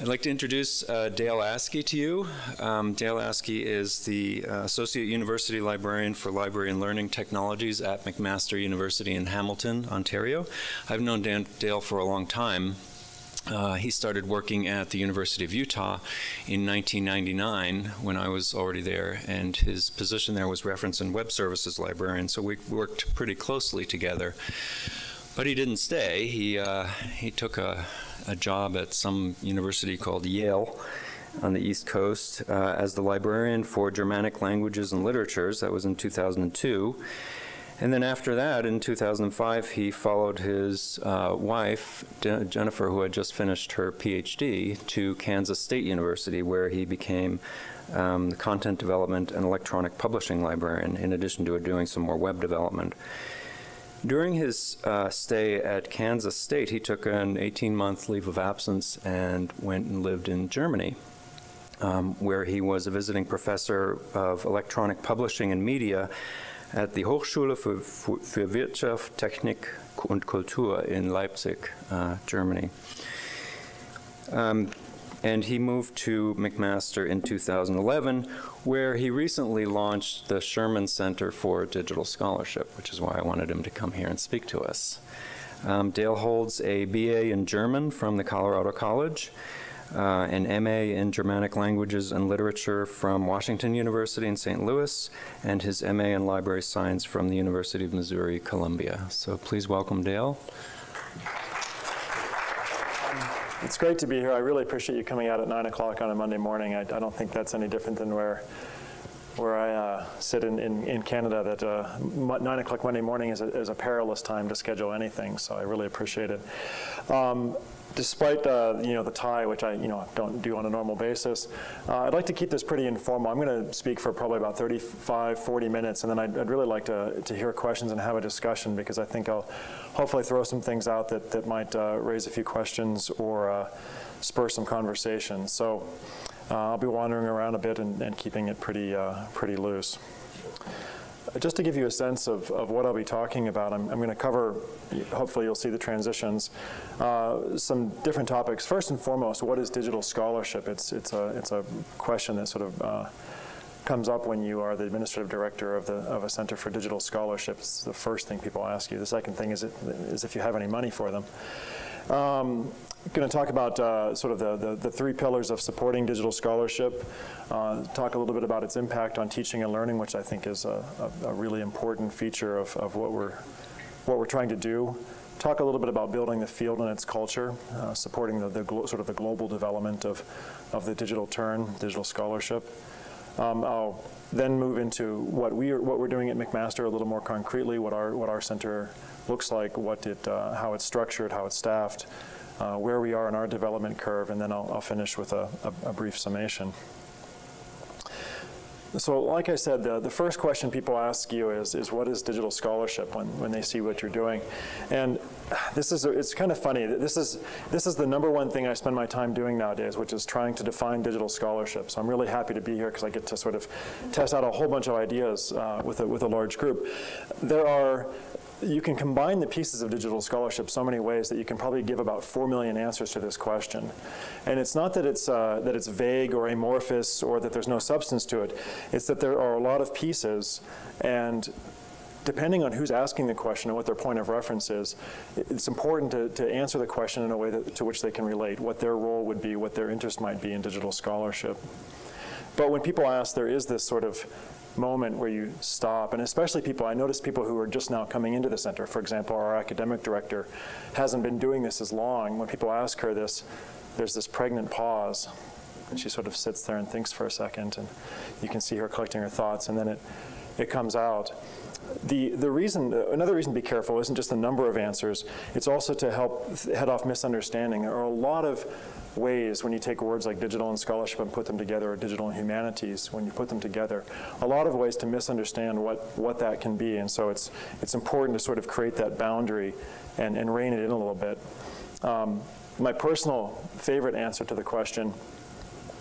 I'd like to introduce uh, Dale Askey to you. Um, Dale Askey is the uh, Associate University Librarian for Library and Learning Technologies at McMaster University in Hamilton, Ontario. I've known Dan Dale for a long time. Uh, he started working at the University of Utah in 1999 when I was already there, and his position there was Reference and Web Services Librarian, so we worked pretty closely together. But he didn't stay. He, uh, he took a, a job at some university called Yale on the East Coast uh, as the librarian for Germanic languages and literatures. That was in 2002. And then after that, in 2005, he followed his uh, wife, De Jennifer, who had just finished her PhD, to Kansas State University, where he became um, the content development and electronic publishing librarian, in addition to doing some more web development. During his uh, stay at Kansas State, he took an 18-month leave of absence and went and lived in Germany, um, where he was a visiting professor of electronic publishing and media at the Hochschule für, für Wirtschaft, Technik und Kultur in Leipzig, uh, Germany. Um, and he moved to McMaster in 2011, where he recently launched the Sherman Center for Digital Scholarship, which is why I wanted him to come here and speak to us. Um, Dale holds a BA in German from the Colorado College, uh, an MA in Germanic Languages and Literature from Washington University in St. Louis, and his MA in Library Science from the University of Missouri, Columbia. So please welcome Dale. It's great to be here. I really appreciate you coming out at 9 o'clock on a Monday morning. I, I, don't think that's any different than where where I uh, sit in, in, in, Canada, that uh, 9 o'clock Monday morning is a, is a, perilous time to schedule anything, so I really appreciate it. Um, despite uh, you know the tie, which I you know don't do on a normal basis, uh, I'd like to keep this pretty informal. I'm going to speak for probably about 35, 40 minutes, and then I'd, I'd, really like to, to hear questions and have a discussion because I think I'll hopefully throw some things out that, that might uh, raise a few questions or uh, spur some conversation. So uh, I'll be wandering around a bit and, and keeping it pretty, uh, pretty loose. Just to give you a sense of, of what I'll be talking about, I'm, I'm going to cover, hopefully you'll see the transitions, uh, some different topics. First and foremost, what is digital scholarship? It's, it's, a, it's a question that sort of uh, comes up when you are the administrative director of, the, of a Center for Digital Scholarship. It's the first thing people ask you. The second thing is, it, is if you have any money for them. Um, going to talk about uh, sort of the, the, the, three pillars of supporting digital scholarship, uh, talk a little bit about its impact on teaching and learning, which I think is a, a, a really important feature of, of what, we're, what we're trying to do. Talk a little bit about building the field and its culture, uh, supporting the, the sort of the global development of, of the digital turn, digital scholarship. Um, I'll then move into what, we are, what we're doing at McMaster a little more concretely, what our, what our center looks like, what it, uh, how it's structured, how it's staffed, uh, where we are in our development curve, and then I'll, I'll finish with a, a, a, brief summation. So like I said, the, the first question people ask you is, is what is digital scholarship when, when they see what you're doing? And this is, it's kind of funny. This is, this is the number one thing I spend my time doing nowadays, which is trying to define digital scholarship. So I'm really happy to be here because I get to sort of test out a whole bunch of ideas uh, with, a, with a large group. There are you can combine the pieces of digital scholarship so many ways that you can probably give about four million answers to this question. And it's not that it's, uh, that it's vague or amorphous or that there's no substance to it. It's that there are a lot of pieces and depending on who's asking the question and what their point of reference is, it's important to, to answer the question in a way that, to which they can relate, what their role would be, what their interest might be in digital scholarship. But when people ask, there is this sort of moment where you stop, and especially people, I notice people who are just now coming into the center. For example, our academic director hasn't been doing this as long. When people ask her this, there's this pregnant pause, and she sort of sits there and thinks for a second, and you can see her collecting her thoughts, and then it, it comes out. The, the reason, another reason to be careful isn't just the number of answers, it's also to help head off misunderstanding. There are a lot of ways when you take words like digital and scholarship and put them together, or digital and humanities, when you put them together, a lot of ways to misunderstand what, what that can be. And so it's, it's important to sort of create that boundary and, and rein it in a little bit. Um, my personal favorite answer to the question,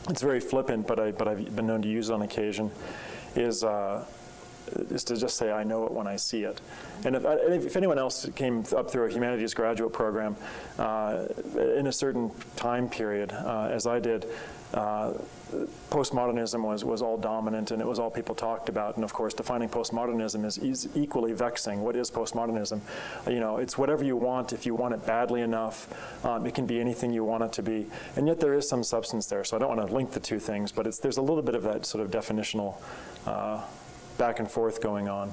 it's very flippant, but, I, but I've been known to use it on occasion, is uh, is to just say, I know it when I see it. And if, if anyone else came up through a humanities graduate program uh, in a certain time period, uh, as I did, uh, postmodernism was, was all dominant and it was all people talked about. And of course, defining postmodernism is, is equally vexing. What is postmodernism? You know, it's whatever you want if you want it badly enough. Um, it can be anything you want it to be. And yet there is some substance there. So I don't want to link the two things, but it's, there's a little bit of that sort of definitional uh, back and forth going on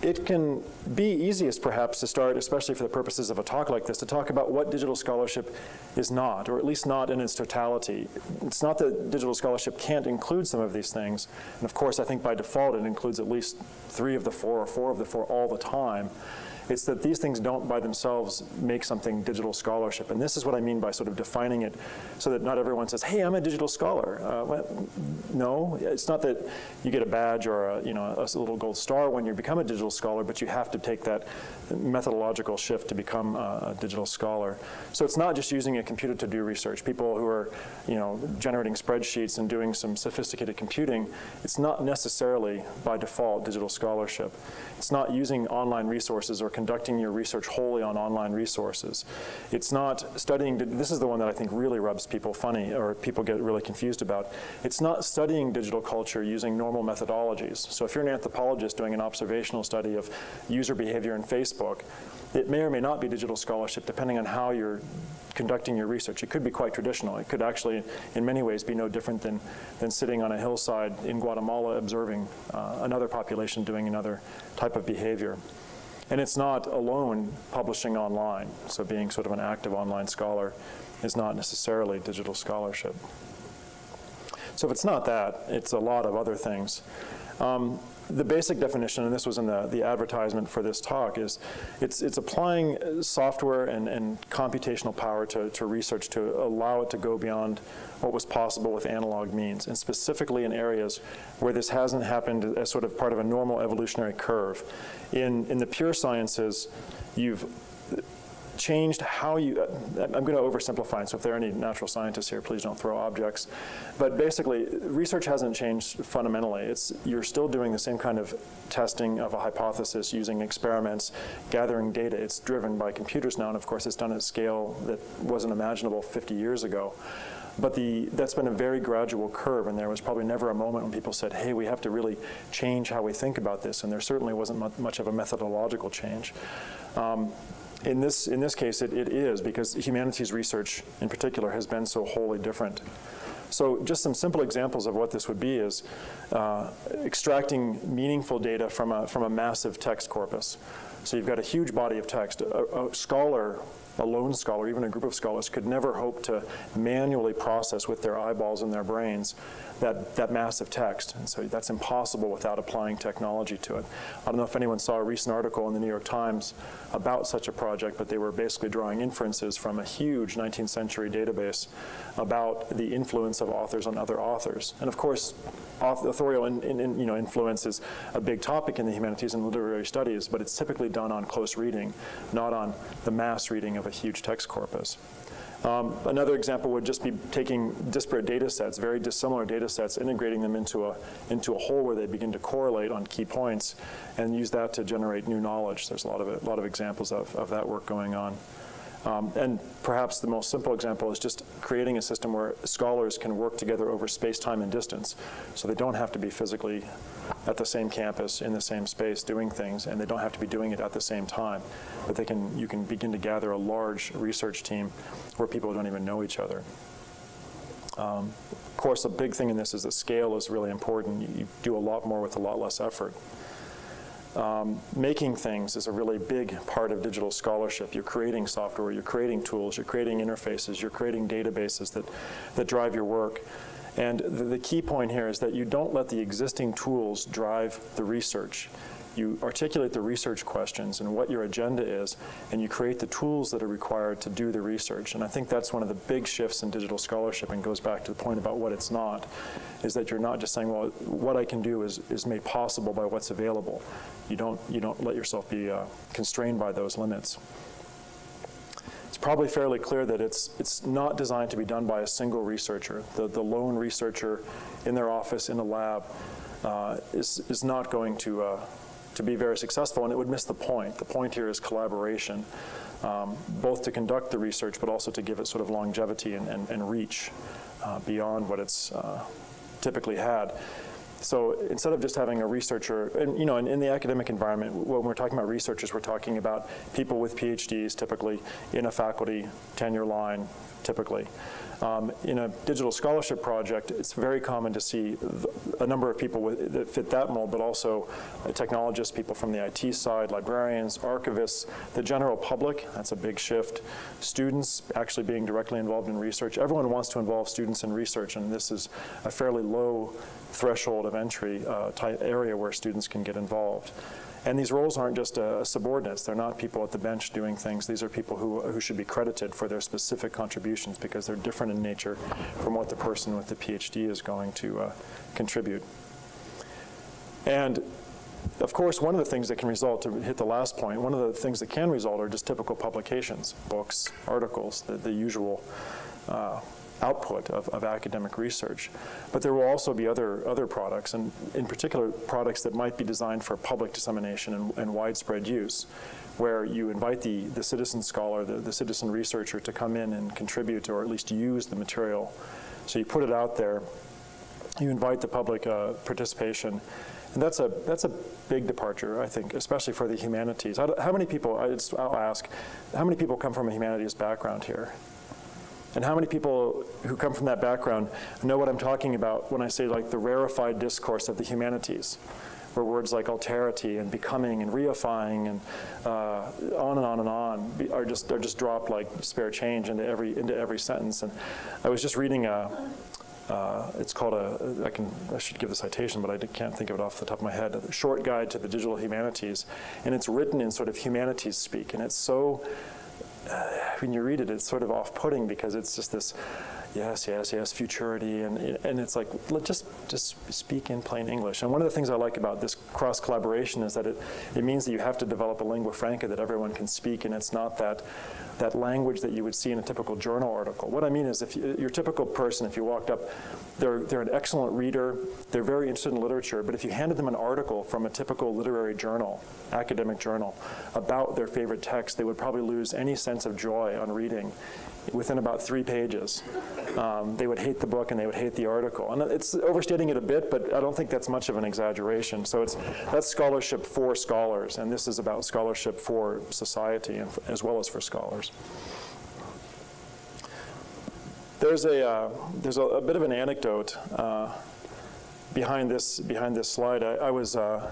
it can be easiest perhaps to start, especially for the purposes of a talk like this, to talk about what digital scholarship is not, or at least not in its totality. It's not that digital scholarship can't include some of these things, and of course I think by default it includes at least three of the four or four of the four all the time. It's that these things don't by themselves make something digital scholarship. And this is what I mean by sort of defining it so that not everyone says, hey, I'm a digital scholar. Uh, well, no, it's not that you get a badge or a, you know, a little gold star when you become a digital scholar, but you have to take that methodological shift to become a, a digital scholar. So it's not just using a computer to do research. People who are you know, generating spreadsheets and doing some sophisticated computing, it's not necessarily by default digital scholarship. It's not using online resources or conducting your research wholly on online resources. It's not studying, this is the one that I think really rubs people funny or people get really confused about. It's not studying digital culture using normal methodologies. So if you're an anthropologist doing an observational study of user behavior in Facebook, it may or may not be digital scholarship depending on how you're conducting your research. It could be quite traditional. It could actually, in many ways, be no different than, than sitting on a hillside in Guatemala observing uh, another population doing another type of behavior. And it's not alone publishing online. So being sort of an active online scholar is not necessarily digital scholarship. So if it's not that, it's a lot of other things. Um, the basic definition, and this was in the, the advertisement for this talk, is it's, it's applying uh, software and, and computational power to, to research to allow it to go beyond what was possible with analog means, and specifically in areas where this hasn't happened as sort of part of a normal evolutionary curve. In, in the pure sciences, you've changed how you, I'm going to oversimplify, so if there are any natural scientists here, please don't throw objects. But basically, research hasn't changed fundamentally. It's, you're still doing the same kind of testing of a hypothesis using experiments, gathering data. It's driven by computers now, and of course it's done at a scale that wasn't imaginable 50 years ago. But the, that's been a very gradual curve, and there was probably never a moment when people said, hey, we have to really change how we think about this, and there certainly wasn't much of a methodological change. Um, in this, in this case, it, it is, because humanities research in particular has been so wholly different. So just some simple examples of what this would be is uh, extracting meaningful data from a, from a massive text corpus. So you've got a huge body of text. A, a scholar a lone scholar, even a group of scholars, could never hope to manually process with their eyeballs and their brains that, that massive text. And so that's impossible without applying technology to it. I don't know if anyone saw a recent article in the New York Times about such a project, but they were basically drawing inferences from a huge 19th century database about the influence of authors on other authors. And of course, authorial in, in, in, you know, influence is a big topic in the humanities and literary studies, but it's typically done on close reading, not on the mass reading of a huge text corpus. Um, another example would just be taking disparate data sets, very dissimilar data sets, integrating them into a, into a whole where they begin to correlate on key points and use that to generate new knowledge. There's a lot of, a lot of examples of, of that work going on. Um, and perhaps the most simple example is just creating a system where scholars can work together over space, time, and distance. So they don't have to be physically at the same campus in the same space doing things, and they don't have to be doing it at the same time. But they can, you can begin to gather a large research team where people don't even know each other. Um, of course, a big thing in this is that scale is really important. You, you do a lot more with a lot less effort. Um, making things is a really big part of digital scholarship. You're creating software, you're creating tools, you're creating interfaces, you're creating databases that, that drive your work. And the, the key point here is that you don't let the existing tools drive the research you articulate the research questions and what your agenda is, and you create the tools that are required to do the research. And I think that's one of the big shifts in digital scholarship and goes back to the point about what it's not, is that you're not just saying, well, what I can do is, is made possible by what's available. You don't, you don't let yourself be uh, constrained by those limits. It's probably fairly clear that it's, it's not designed to be done by a single researcher, the, the lone researcher in their office in a lab uh, is, is not going to, uh, to be very successful, and it would miss the point. The point here is collaboration, um, both to conduct the research, but also to give it sort of longevity and, and, and reach uh, beyond what it's uh, typically had. So instead of just having a researcher, and you know, in, in, the academic environment, when we're talking about researchers, we're talking about people with PhDs, typically in a faculty tenure line, typically. Um, in a digital scholarship project, it's very common to see a number of people with, that fit that mold, but also technologists, people from the IT side, librarians, archivists, the general public, that's a big shift, students actually being directly involved in research. Everyone wants to involve students in research, and this is a fairly low threshold of entry uh, area where students can get involved. And these roles aren't just uh, subordinates. They're not people at the bench doing things. These are people who, who should be credited for their specific contributions because they're different in nature from what the person with the PhD is going to uh, contribute. And of course, one of the things that can result, to hit the last point, one of the things that can result are just typical publications, books, articles, the, the usual uh, output of, of academic research. But there will also be other, other products, and in particular products that might be designed for public dissemination and, and widespread use, where you invite the, the citizen scholar, the, the citizen researcher to come in and contribute or at least use the material. So you put it out there, you invite the public uh, participation, and that's a, that's a big departure, I think, especially for the humanities. How, how many people, I just, I'll ask, how many people come from a humanities background here? And how many people who come from that background know what I'm talking about when I say like the rarefied discourse of the humanities, where words like alterity and becoming and reifying and uh, on and on and on are just are just dropped like spare change into every into every sentence. And I was just reading a. Uh, it's called a, I can, I should give the citation, but I can't think of it off the top of my head, a short guide to the digital humanities. And it's written in sort of humanities speak. And it's so when you read it, it's sort of off-putting because it's just this, yes, yes, yes, futurity, and and it's like just just speak in plain English. And one of the things I like about this cross collaboration is that it it means that you have to develop a lingua franca that everyone can speak, and it's not that that language that you would see in a typical journal article. What I mean is if you, your typical person, if you walked up, they're, they're an excellent reader, they're very interested in literature, but if you handed them an article from a typical literary journal, academic journal, about their favorite text, they would probably lose any sense of joy on reading within about three pages. Um, they would hate the book and they would hate the article. And it's overstating it a bit, but I don't think that's much of an exaggeration. So it's that's scholarship for scholars, and this is about scholarship for society as well as for scholars. There's a uh, there's a, a, bit of an anecdote uh, behind this behind this slide. I, I was uh,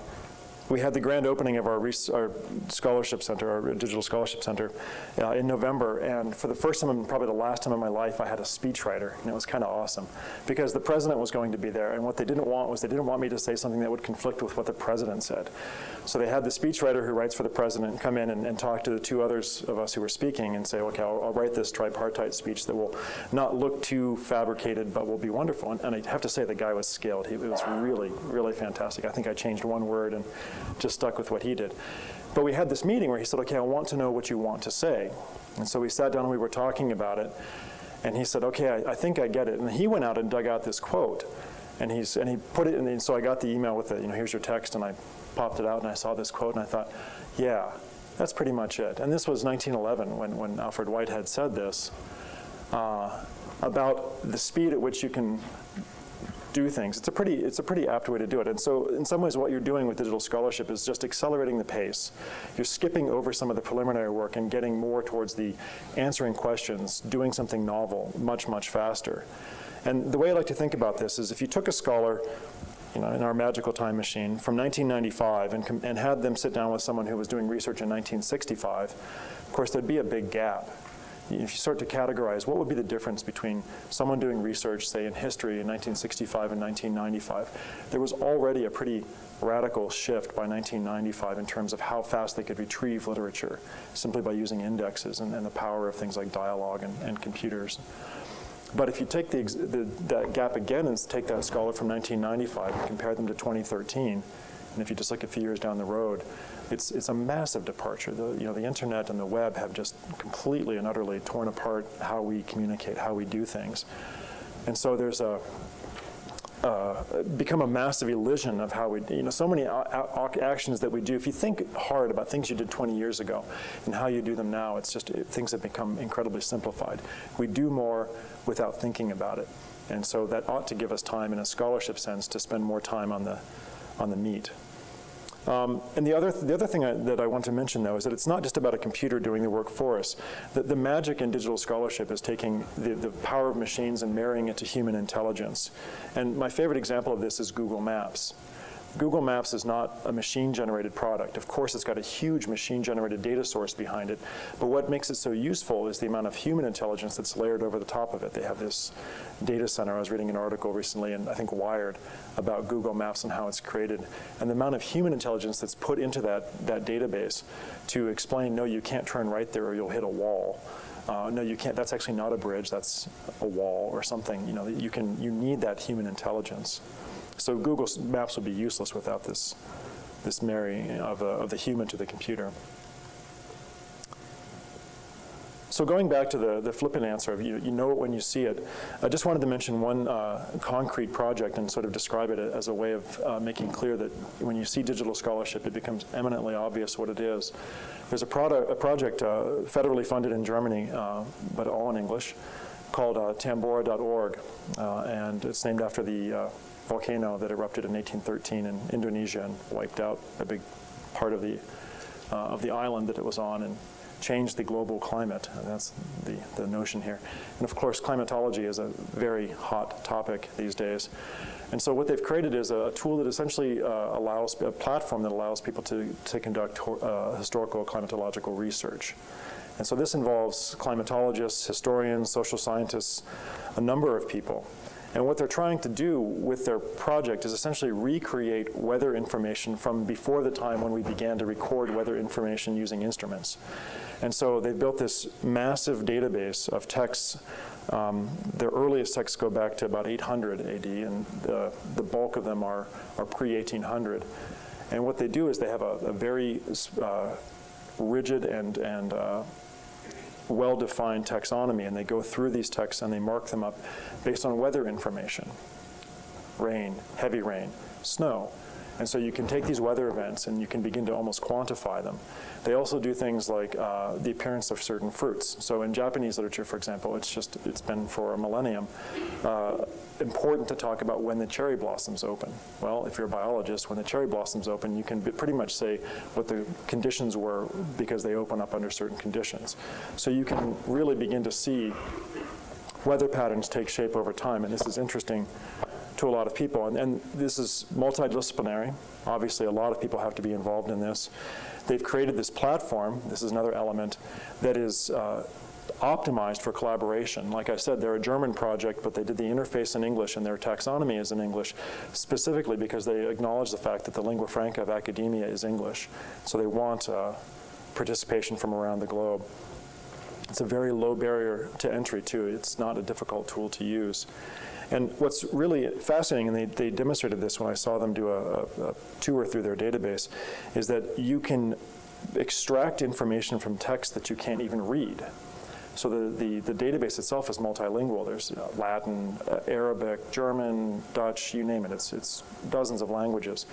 we had the grand opening of our, our scholarship center, our digital scholarship center, uh, in November. And for the first time and probably the last time in my life, I had a speechwriter. And it was kind of awesome because the president was going to be there. And what they didn't want was they didn't want me to say something that would conflict with what the president said. So they had the speechwriter who writes for the president come in and, and talk to the two others of us who were speaking and say, okay, I'll, I'll, write this tripartite speech that will not look too fabricated, but will be wonderful. And, and I have to say the guy was skilled. He, was really, really fantastic. I think I changed one word and just stuck with what he did. But we had this meeting where he said, okay, I want to know what you want to say. And so we sat down and we were talking about it. And he said, okay, I, I think I get it. And he went out and dug out this quote. And, he's, and he put it in, the, so I got the email with it, you know, here's your text, and I popped it out and I saw this quote and I thought, yeah, that's pretty much it. And this was 1911 when, when Alfred Whitehead said this uh, about the speed at which you can do things. It's a pretty it's a pretty apt way to do it. And so in some ways what you're doing with digital scholarship is just accelerating the pace. You're skipping over some of the preliminary work and getting more towards the answering questions, doing something novel much, much faster. And the way I like to think about this is if you took a scholar you know, in our magical time machine from 1995 and, and had them sit down with someone who was doing research in 1965, of course there'd be a big gap if you start to categorize, what would be the difference between someone doing research, say, in history in 1965 and 1995? There was already a pretty radical shift by 1995 in terms of how fast they could retrieve literature simply by using indexes and, and the power of things like Dialog and, and computers. But if you take the, the, that gap again and take that scholar from 1995 and compare them to 2013, and if you just look a few years down the road, it's, it's a massive departure. The, you know, the internet and the web have just completely and utterly torn apart how we communicate, how we do things. And so there's a, uh, become a massive elision of how we, you know, so many actions that we do. If you think hard about things you did 20 years ago and how you do them now, it's just it, things have become incredibly simplified. We do more without thinking about it, and so that ought to give us time, in a scholarship sense, to spend more time on the on the meat. Um, and the other, the other thing I, that I want to mention, though, is that it's not just about a computer doing the work for us. The, the magic in digital scholarship is taking the, the power of machines and marrying it to human intelligence. And my favorite example of this is Google Maps. Google Maps is not a machine-generated product. Of course, it's got a huge machine-generated data source behind it, but what makes it so useful is the amount of human intelligence that's layered over the top of it. They have this data center. I was reading an article recently, and I think Wired, about Google Maps and how it's created, and the amount of human intelligence that's put into that, that database to explain, no, you can't turn right there or you'll hit a wall. Uh, no, you can't. That's actually not a bridge. That's a wall or something. You know, you can. You need that human intelligence. So Google Maps would be useless without this, this marrying of, a, of the human to the computer. So going back to the, the flippant answer of you, you know it when you see it, I just wanted to mention one uh, concrete project and sort of describe it as a way of uh, making clear that when you see digital scholarship, it becomes eminently obvious what it is. There's a, product, a project uh, federally funded in Germany, uh, but all in English, called uh, tambora.org, uh, and it's named after the volcano that erupted in 1813 in Indonesia and wiped out a big part of the, uh, of the island that it was on and changed the global climate. And that's the, the notion here. And of course, climatology is a very hot topic these days. And so what they've created is a tool that essentially uh, allows, a platform that allows people to, to conduct uh, historical climatological research. And so this involves climatologists, historians, social scientists, a number of people. And what they're trying to do with their project is essentially recreate weather information from before the time when we began to record weather information using instruments. And so they've built this massive database of texts. Um, their earliest texts go back to about 800 AD, and the, the bulk of them are, are pre-1800. And what they do is they have a, a very uh, rigid and, and uh, well-defined taxonomy, and they go through these texts and they mark them up based on weather information, rain, heavy rain, snow. And so you can take these weather events and you can begin to almost quantify them. They also do things like uh, the appearance of certain fruits. So in Japanese literature, for example, it's just, it's been for a millennium, uh, important to talk about when the cherry blossoms open. Well, if you're a biologist, when the cherry blossoms open, you can pretty much say what the conditions were because they open up under certain conditions. So you can really begin to see weather patterns take shape over time, and this is interesting to a lot of people. And, and, this is multidisciplinary. Obviously, a lot of people have to be involved in this. They've created this platform, this is another element, that is uh, optimized for collaboration. Like I said, they're a German project, but they did the interface in English and their taxonomy is in English, specifically because they acknowledge the fact that the lingua franca of academia is English. So they want uh, participation from around the globe. It's a very low barrier to entry, too. It's not a difficult tool to use. And what's really fascinating, and they, they demonstrated this when I saw them do a, a, a tour through their database, is that you can extract information from text that you can't even read. So the, the, the, database itself is multilingual. There's you know, Latin, uh, Arabic, German, Dutch, you name it. It's, it's dozens of languages.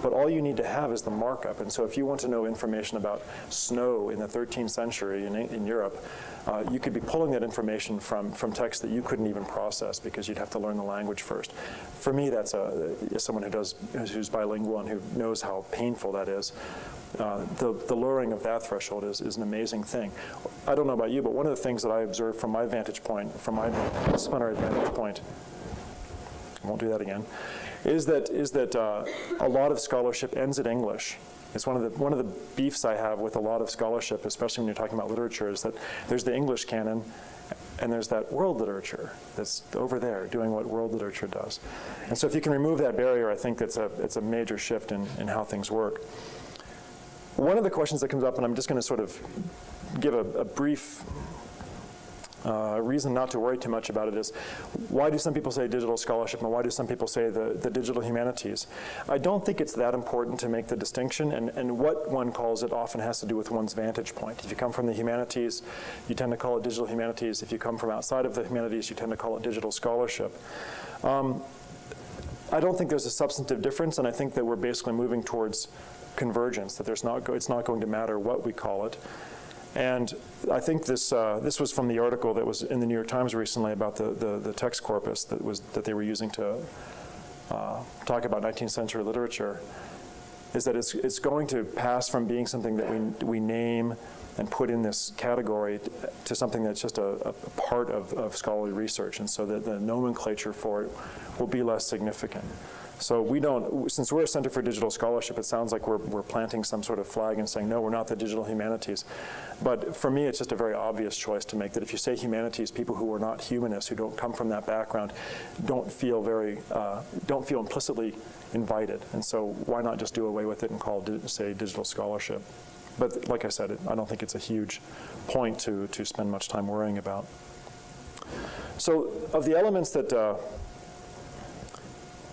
But all you need to have is the markup. And so if you want to know information about snow in the 13th century in, in Europe, uh, you could be pulling that information from, from text that you couldn't even process because you'd have to learn the language first. For me, that's a, as someone who does, who's bilingual and who knows how painful that is. Uh, the, the lowering of that threshold is, is an amazing thing. I don't know about you, but one of the things that I observe from my vantage point, from my disciplinary vantage point, I won't do that again, is that, is that uh, a lot of scholarship ends in English. It's one of the one of the beefs I have with a lot of scholarship, especially when you're talking about literature, is that there's the English canon, and there's that world literature that's over there doing what world literature does. And so if you can remove that barrier, I think that's a it's a major shift in, in how things work. One of the questions that comes up, and I'm just going to sort of give a, a brief uh, reason not to worry too much about it is why do some people say digital scholarship and why do some people say the, the digital humanities? I don't think it's that important to make the distinction and, and what one calls it often has to do with one's vantage point. If you come from the humanities, you tend to call it digital humanities. If you come from outside of the humanities, you tend to call it digital scholarship. Um, I don't think there's a substantive difference, and I think that we're basically moving towards convergence, that there's not, it's not going to matter what we call it. And I think this, uh, this was from the article that was in the New York Times recently about the, the, the text corpus that, was, that they were using to uh, talk about 19th century literature, is that it's, it's going to pass from being something that we, we name and put in this category to something that's just a, a part of, of scholarly research, and so that the nomenclature for it will be less significant. So we don't, since we're a Center for Digital Scholarship, it sounds like we're, we're planting some sort of flag and saying, no, we're not the digital humanities. But for me, it's just a very obvious choice to make that if you say humanities, people who are not humanists, who don't come from that background, don't feel very, uh, don't feel implicitly invited. And so why not just do away with it and call it, say, digital scholarship? But like I said, it, I don't think it's a huge point to, to spend much time worrying about. So of the elements that uh,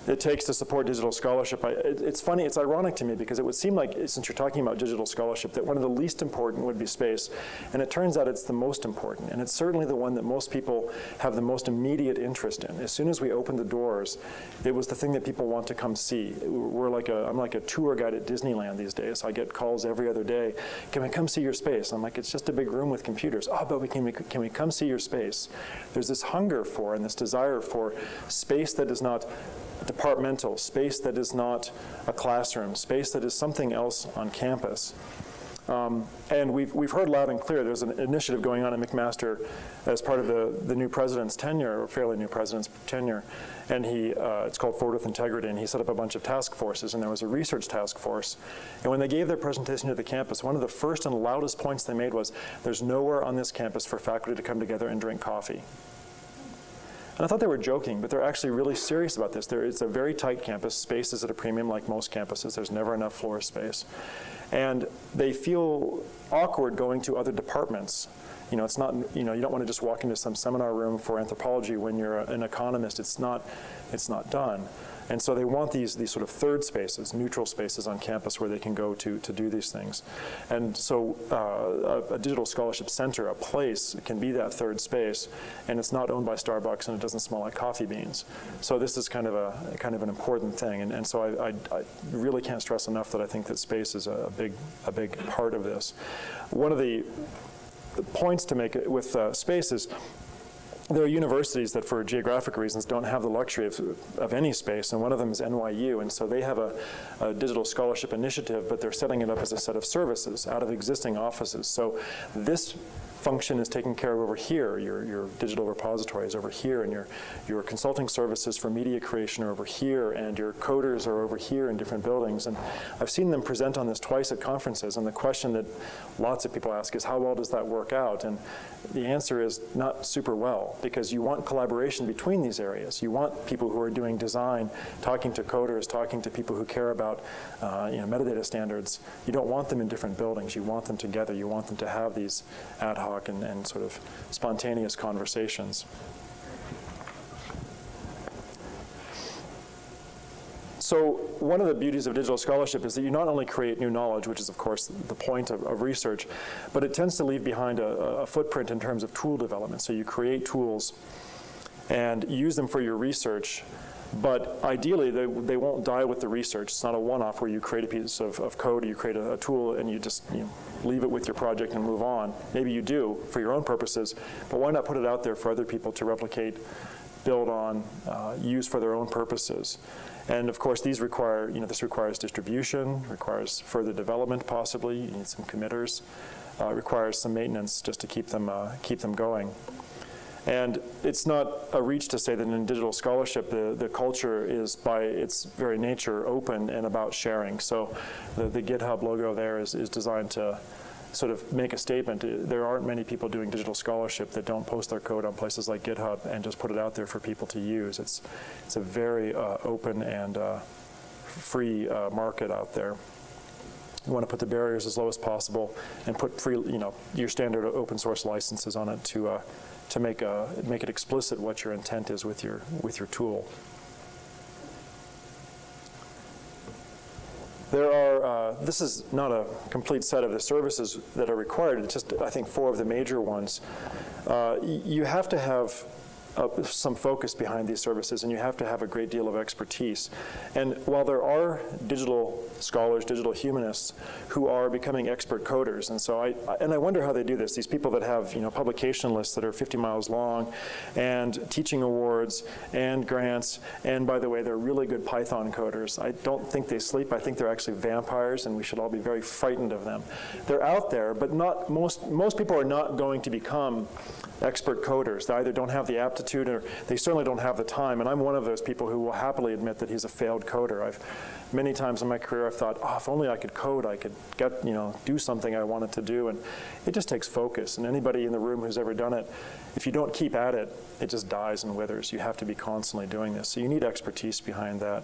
it takes to support digital scholarship. I, it, it's funny, it's ironic to me because it would seem like, since you're talking about digital scholarship, that one of the least important would be space. And it turns out it's the most important. And it's certainly the one that most people have the most immediate interest in. As soon as we opened the doors, it was the thing that people want to come see. We're like a, I'm like a tour guide at Disneyland these days. I get calls every other day. Can we come see your space? I'm like, it's just a big room with computers. Oh, but we can, we, can we come see your space? There's this hunger for and this desire for space that is not departmental, space that is not a classroom, space that is something else on campus. Um, and we've, we've heard loud and clear, there's an initiative going on at McMaster as part of the, the new president's tenure, or fairly new president's tenure, and he, uh, it's called Forward with Integrity, and he set up a bunch of task forces, and there was a research task force. And when they gave their presentation to the campus, one of the first and loudest points they made was, there's nowhere on this campus for faculty to come together and drink coffee. And I thought they were joking, but they're actually really serious about this. There, it's a very tight campus. Space is at a premium like most campuses. There's never enough floor space. And they feel awkward going to other departments. You know, it's not, you know, you don't want to just walk into some seminar room for anthropology when you're an economist. It's not, it's not done. And so they want these, these sort of third spaces, neutral spaces on campus where they can go to, to do these things. And so uh, a, a, digital scholarship center, a place, can be that third space, and it's not owned by Starbucks and it doesn't smell like coffee beans. So this is kind of a kind of an important thing. And, and so I, I, I really can't stress enough that I think that space is a big, a big part of this. One of the points to make with uh, space is there are universities that, for geographic reasons, don't have the luxury of, of any space, and one of them is NYU, and so they have a, a, digital scholarship initiative, but they're setting it up as a set of services out of existing offices. So this function is taken care of over here. Your, your digital repository is over here, and your, your consulting services for media creation are over here, and your coders are over here in different buildings. And I've seen them present on this twice at conferences, and the question that lots of people ask is, how well does that work out? And the answer is not super well, because you want collaboration between these areas. You want people who are doing design, talking to coders, talking to people who care about uh, you know, metadata standards. You don't want them in different buildings. You want them together. You want them to have these ad hoc and, and sort of spontaneous conversations. So one of the beauties of digital scholarship is that you not only create new knowledge, which is of course the point of, of research, but it tends to leave behind a, a, footprint in terms of tool development. So you create tools and use them for your research, but ideally they, they won't die with the research. It's not a one-off where you create a piece of, of code, or you create a, a tool, and you just you know, leave it with your project and move on. Maybe you do for your own purposes, but why not put it out there for other people to replicate, build on, uh, use for their own purposes? And of course, these require, you know, this requires distribution, requires further development possibly, you need some committers, uh, requires some maintenance just to keep them, uh, keep them going. And it's not a reach to say that in digital scholarship, the, the culture is by its very nature open and about sharing. So the, the GitHub logo there is, is designed to sort of make a statement. There aren't many people doing digital scholarship that don't post their code on places like GitHub and just put it out there for people to use. It's, it's a very uh, open and uh, free uh, market out there. You want to put the barriers as low as possible and put free, you know, your standard open source licenses on it to uh, to make, a, make it explicit what your intent is with your, with your tool. There are, uh, this is not a complete set of the services that are required, it's just, I think, four of the major ones. Uh, you have to have uh, some focus behind these services, and you have to have a great deal of expertise. And while there are digital scholars, digital humanists, who are becoming expert coders, and so I, I, and I wonder how they do this. These people that have you know publication lists that are 50 miles long, and teaching awards, and grants, and by the way, they're really good Python coders. I don't think they sleep. I think they're actually vampires, and we should all be very frightened of them. They're out there, but not most most people are not going to become expert coders. They either don't have the aptitude or they certainly don't have the time. And I'm one of those people who will happily admit that he's a failed coder. I've many times in my career I've thought, oh, if only I could code, I could get, you know, do something I wanted to do. And it just takes focus. And anybody in the room who's ever done it, if you don't keep at it, it just dies and withers. You have to be constantly doing this. So you need expertise behind that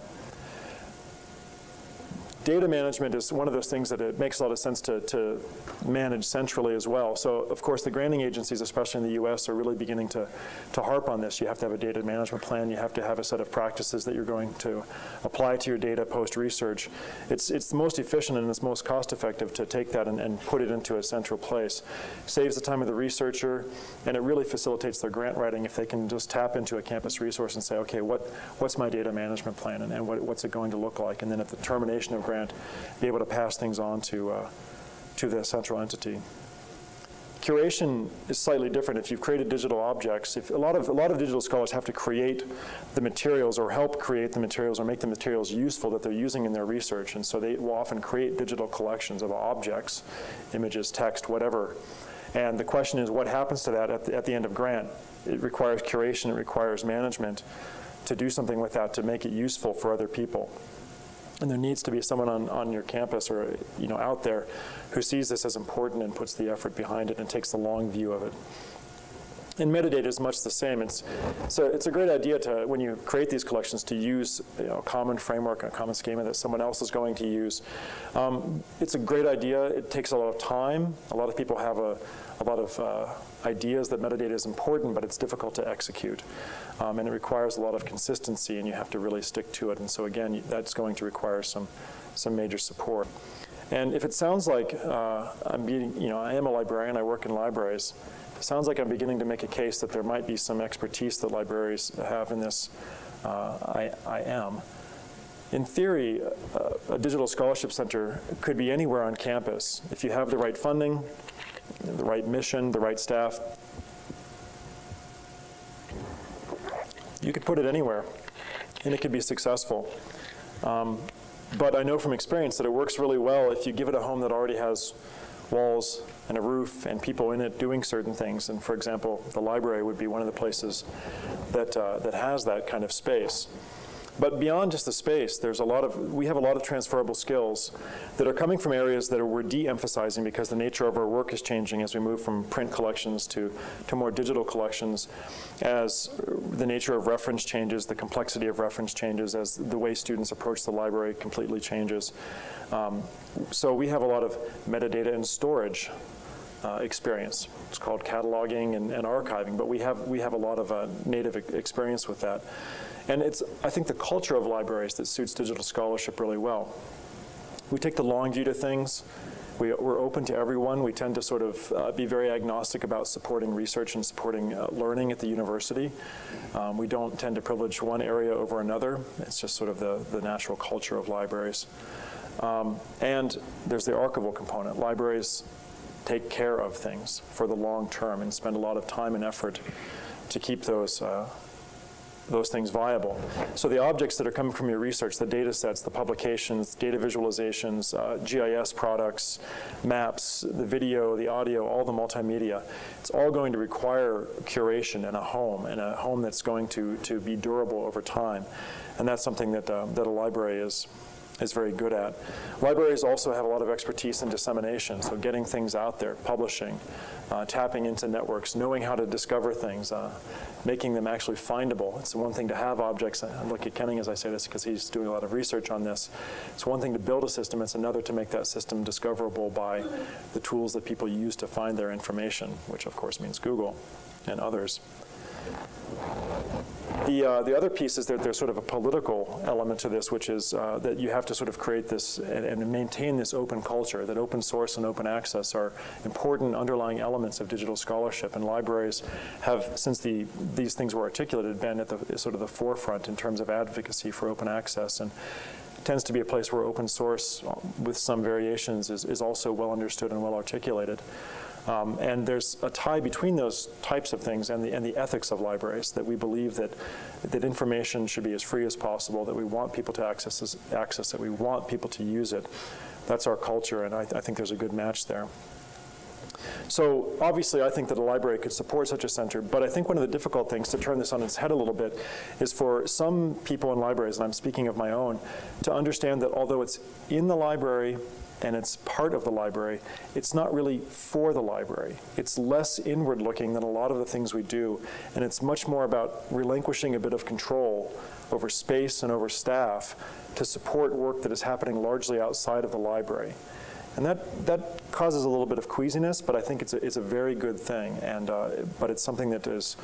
data management is one of those things that it makes a lot of sense to, to manage centrally as well. So of course the granting agencies, especially in the US, are really beginning to, to harp on this. You have to have a data management plan. You have to have a set of practices that you're going to apply to your data post-research. It's, it's the most efficient and it's most cost-effective to take that and, and put it into a central place. Saves the time of the researcher, and it really facilitates their grant writing if they can just tap into a campus resource and say, okay, what, what's my data management plan and, and what, what's it going to look like? And then at the termination of grant, be able to pass things on to, uh, to the central entity. Curation is slightly different. If you've created digital objects, if a lot of a lot of digital scholars have to create the materials or help create the materials or make the materials useful that they're using in their research, and so they will often create digital collections of objects, images, text, whatever. And the question is, what happens to that at the, at the end of grant? It requires curation. It requires management to do something with that to make it useful for other people. And there needs to be someone on, on your campus or you know out there who sees this as important and puts the effort behind it and takes the long view of it. And metadata is much the same. It's, so it's a great idea to, when you create these collections, to use you know, a common framework, a common schema that someone else is going to use. Um, it's a great idea. It takes a lot of time. A lot of people have a, a lot of uh, ideas that metadata is important, but it's difficult to execute. Um, and it requires a lot of consistency, and you have to really stick to it. And so again, that's going to require some, some major support. And if it sounds like uh, I'm being, you know, I am a librarian, I work in libraries, it sounds like I'm beginning to make a case that there might be some expertise that libraries have in this. Uh, I, I am. In theory, a, a digital scholarship center could be anywhere on campus. If you have the right funding, the right mission, the right staff, you could put it anywhere, and it could be successful. Um, but I know from experience that it works really well if you give it a home that already has walls and a roof and people in it doing certain things. And for example, the library would be one of the places that, uh, that has that kind of space. But beyond just the space, there's a lot of, we have a lot of transferable skills that are coming from areas that we're de-emphasizing because the nature of our work is changing as we move from print collections to, to more digital collections, as the nature of reference changes, the complexity of reference changes, as the way students approach the library completely changes. Um, so we have a lot of metadata and storage uh, experience. It's called cataloging and, and, archiving, but we have, we have a lot of uh, native experience with that. And it's, I think, the culture of libraries that suits digital scholarship really well. We take the long view to things. We, are open to everyone. We tend to sort of uh, be very agnostic about supporting research and supporting uh, learning at the university. Um, we don't tend to privilege one area over another. It's just sort of the, the natural culture of libraries. Um, and there's the archival component. Libraries take care of things for the long term and spend a lot of time and effort to keep those uh, those things viable. So the objects that are coming from your research, the data sets, the publications, data visualizations, uh, GIS products, maps, the video, the audio, all the multimedia, it's all going to require curation and a home, and a home that's going to, to be durable over time. And that's something that, uh, that a library is, is very good at. Libraries also have a lot of expertise in dissemination, so getting things out there, publishing, uh, tapping into networks, knowing how to discover things, uh, making them actually findable. It's one thing to have objects. I look at Kenning as I say this because he's doing a lot of research on this. It's one thing to build a system. It's another to make that system discoverable by the tools that people use to find their information, which of course means Google and others. The, uh, the other piece is that there's sort of a political element to this, which is uh, that you have to sort of create this and, and, maintain this open culture, that open source and open access are important underlying elements of digital scholarship. And libraries have, since the, these things were articulated, been at the sort of the forefront in terms of advocacy for open access. And tends to be a place where open source, uh, with some variations, is, is also well understood and well articulated. Um, and there's a tie between those types of things and the, and the ethics of libraries, that we believe that, that information should be as free as possible, that we want people to access, access it, we want people to use it. That's our culture, and I, I think there's a good match there. So obviously, I think that a library could support such a center, but I think one of the difficult things to turn this on its head a little bit is for some people in libraries, and I'm speaking of my own, to understand that although it's in the library and it's part of the library, it's not really for the library. It's less inward looking than a lot of the things we do, and it's much more about relinquishing a bit of control over space and over staff to support work that is happening largely outside of the library. And that, that causes a little bit of queasiness, but I think it's a, it's a very good thing. And, uh, but it's something that is,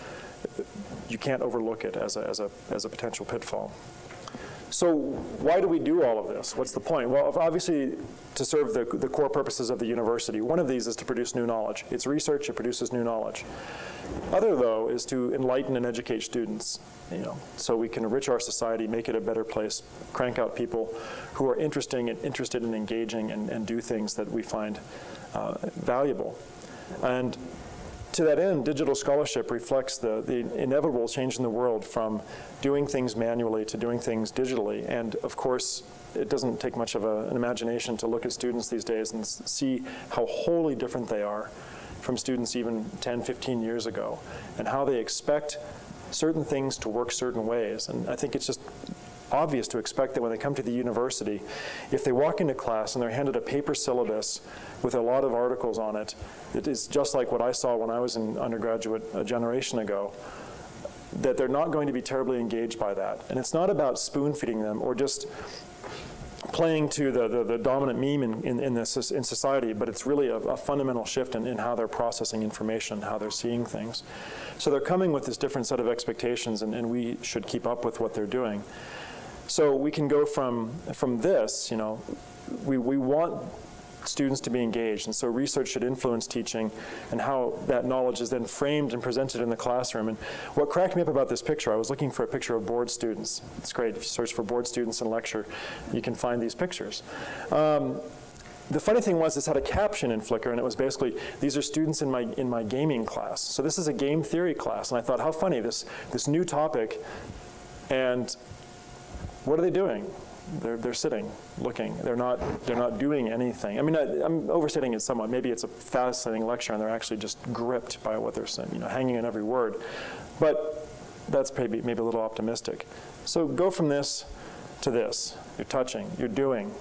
you can't overlook it as a, as a, as a potential pitfall. So why do we do all of this? What's the point? Well, obviously, to serve the, the core purposes of the university. One of these is to produce new knowledge. It's research, it produces new knowledge. Other, though, is to enlighten and educate students, you know, so we can enrich our society, make it a better place, crank out people who are interesting and interested in engaging and, and do things that we find uh, valuable. And to that end, digital scholarship reflects the, the inevitable change in the world from doing things manually to doing things digitally. And of course, it doesn't take much of a, an imagination to look at students these days and see how wholly different they are from students even 10, 15 years ago, and how they expect certain things to work certain ways. And I think it's just obvious to expect that when they come to the university, if they walk into class and they're handed a paper syllabus with a lot of articles on it, it is just like what I saw when I was in undergraduate a generation ago, that they're not going to be terribly engaged by that. And it's not about spoon feeding them or just playing to the, the, the dominant meme in, in, in, this, in society, but it's really a, a fundamental shift in, in how they're processing information, how they're seeing things. So they're coming with this different set of expectations, and, and we should keep up with what they're doing. So we can go from, from this, you know, we, we want students to be engaged. And so research should influence teaching and how that knowledge is then framed and presented in the classroom. And what cracked me up about this picture, I was looking for a picture of bored students. It's great. If you search for bored students in lecture, you can find these pictures. Um, the funny thing was this had a caption in Flickr, and it was basically, these are students in my, in my gaming class. So this is a game theory class, and I thought, how funny, this, this new topic, and what are they doing? They're, they're sitting, looking. They're not, they're not doing anything. I mean, I, am overstating it somewhat. Maybe it's a fascinating lecture and they're actually just gripped by what they're saying, you know, hanging on every word. But that's maybe, maybe a little optimistic. So go from this to this. You're touching, you're doing.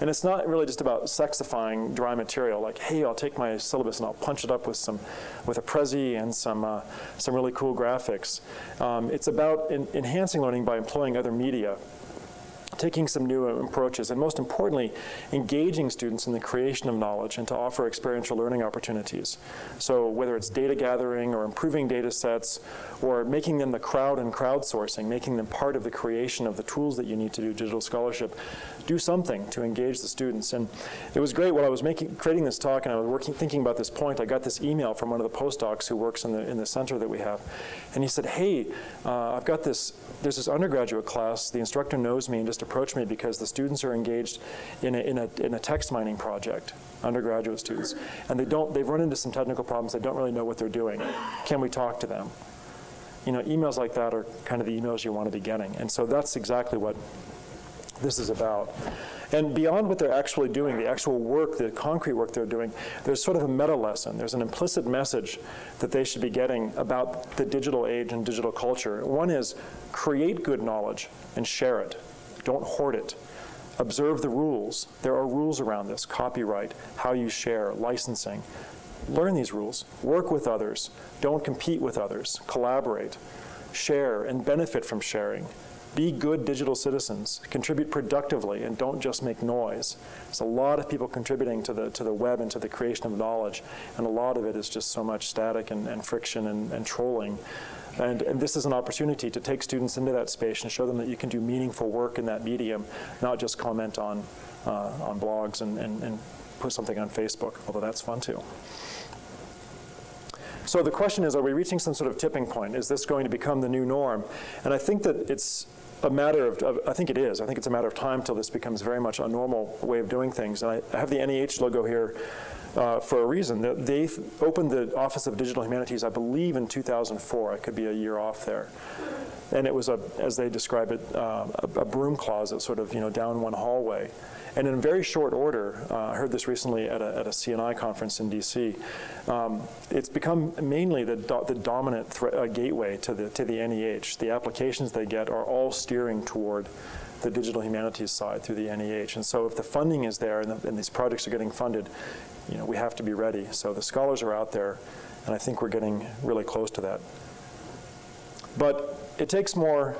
And it's not really just about sexifying dry material, like, hey, I'll take my syllabus and I'll punch it up with some, with a Prezi and some, uh, some really cool graphics. Um, it's about enhancing learning by employing other media taking some new approaches, and most importantly, engaging students in the creation of knowledge and to offer experiential learning opportunities. So whether it's data gathering or improving data sets or making them the crowd and crowdsourcing, making them part of the creation of the tools that you need to do digital scholarship, do something to engage the students. And it was great while I was making, creating this talk and I was working, thinking about this point, I got this email from one of the postdocs who works in the, in the center that we have. And he said, hey, uh, I've got this, there's this undergraduate class, the instructor knows me and just approached me because the students are engaged in a, in a, in a text mining project, undergraduate students. And they don't, they've run into some technical problems, they don't really know what they're doing. Can we talk to them? You know, emails like that are kind of the emails you want to be getting. And so that's exactly what this is about. And beyond what they're actually doing, the actual work, the concrete work they're doing, there's sort of a meta lesson. There's an implicit message that they should be getting about the digital age and digital culture. One is create good knowledge and share it. Don't hoard it. Observe the rules. There are rules around this, copyright, how you share, licensing. Learn these rules. Work with others. Don't compete with others. Collaborate. Share and benefit from sharing Be good digital citizens. Contribute productively and don't just make noise. There's a lot of people contributing to the, to the web and to the creation of knowledge, and a lot of it is just so much static and, and friction and, and trolling. And, and, this is an opportunity to take students into that space and show them that you can do meaningful work in that medium, not just comment on, uh, on blogs and, and, and put something on Facebook, although that's fun too. So the question is, are we reaching some sort of tipping point? Is this going to become the new norm? And I think that it's a matter of, of, I think it is. I think it's a matter of time till this becomes very much a normal way of doing things. And I, I have the NEH logo here uh, for a reason. They opened the Office of Digital Humanities, I believe, in 2004. I could be a year off there. And it was, a, as they describe it, uh, a, a broom closet sort of, you know, down one hallway. And in very short order, uh, I heard this recently at a, at a CNI conference in DC, um, it's become mainly the, do, the dominant uh, gateway to the, to the NEH. The applications they get are all steering toward the digital humanities side through the NEH. And so if the funding is there and, the, and, these projects are getting funded, you know, we have to be ready. So the scholars are out there, and I think we're getting really close to that. But it takes more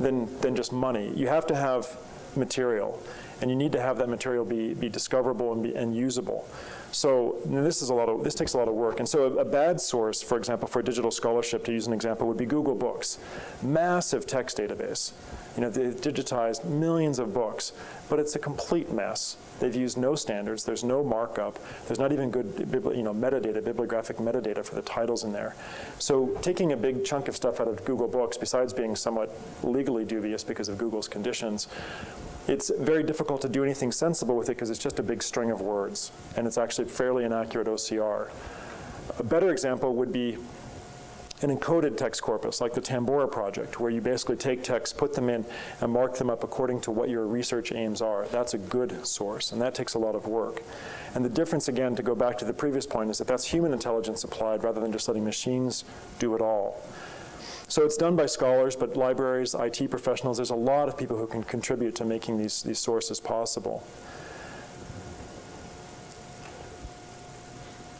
than, than just money. You have to have material and you need to have that material be, be discoverable and, be, and usable. So this is a lot of this takes a lot of work. And so a, a, bad source, for example, for digital scholarship, to use an example, would be Google Books, massive text database. You know, they've digitized millions of books, but it's a complete mess. They've used no standards. There's no markup. There's not even good, you know, metadata, bibliographic metadata for the titles in there. So taking a big chunk of stuff out of Google Books, besides being somewhat legally dubious because of Google's conditions, it's very difficult to do anything sensible with it because it's just a big string of words, and it's actually fairly inaccurate OCR. A better example would be an encoded text corpus, like the Tambora project, where you basically take text, put them in, and mark them up according to what your research aims are. That's a good source, and that takes a lot of work. And the difference, again, to go back to the previous point, is that that's human intelligence applied rather than just letting machines do it all. So it's done by scholars, but libraries, IT professionals, there's a lot of people who can contribute to making these, these sources possible.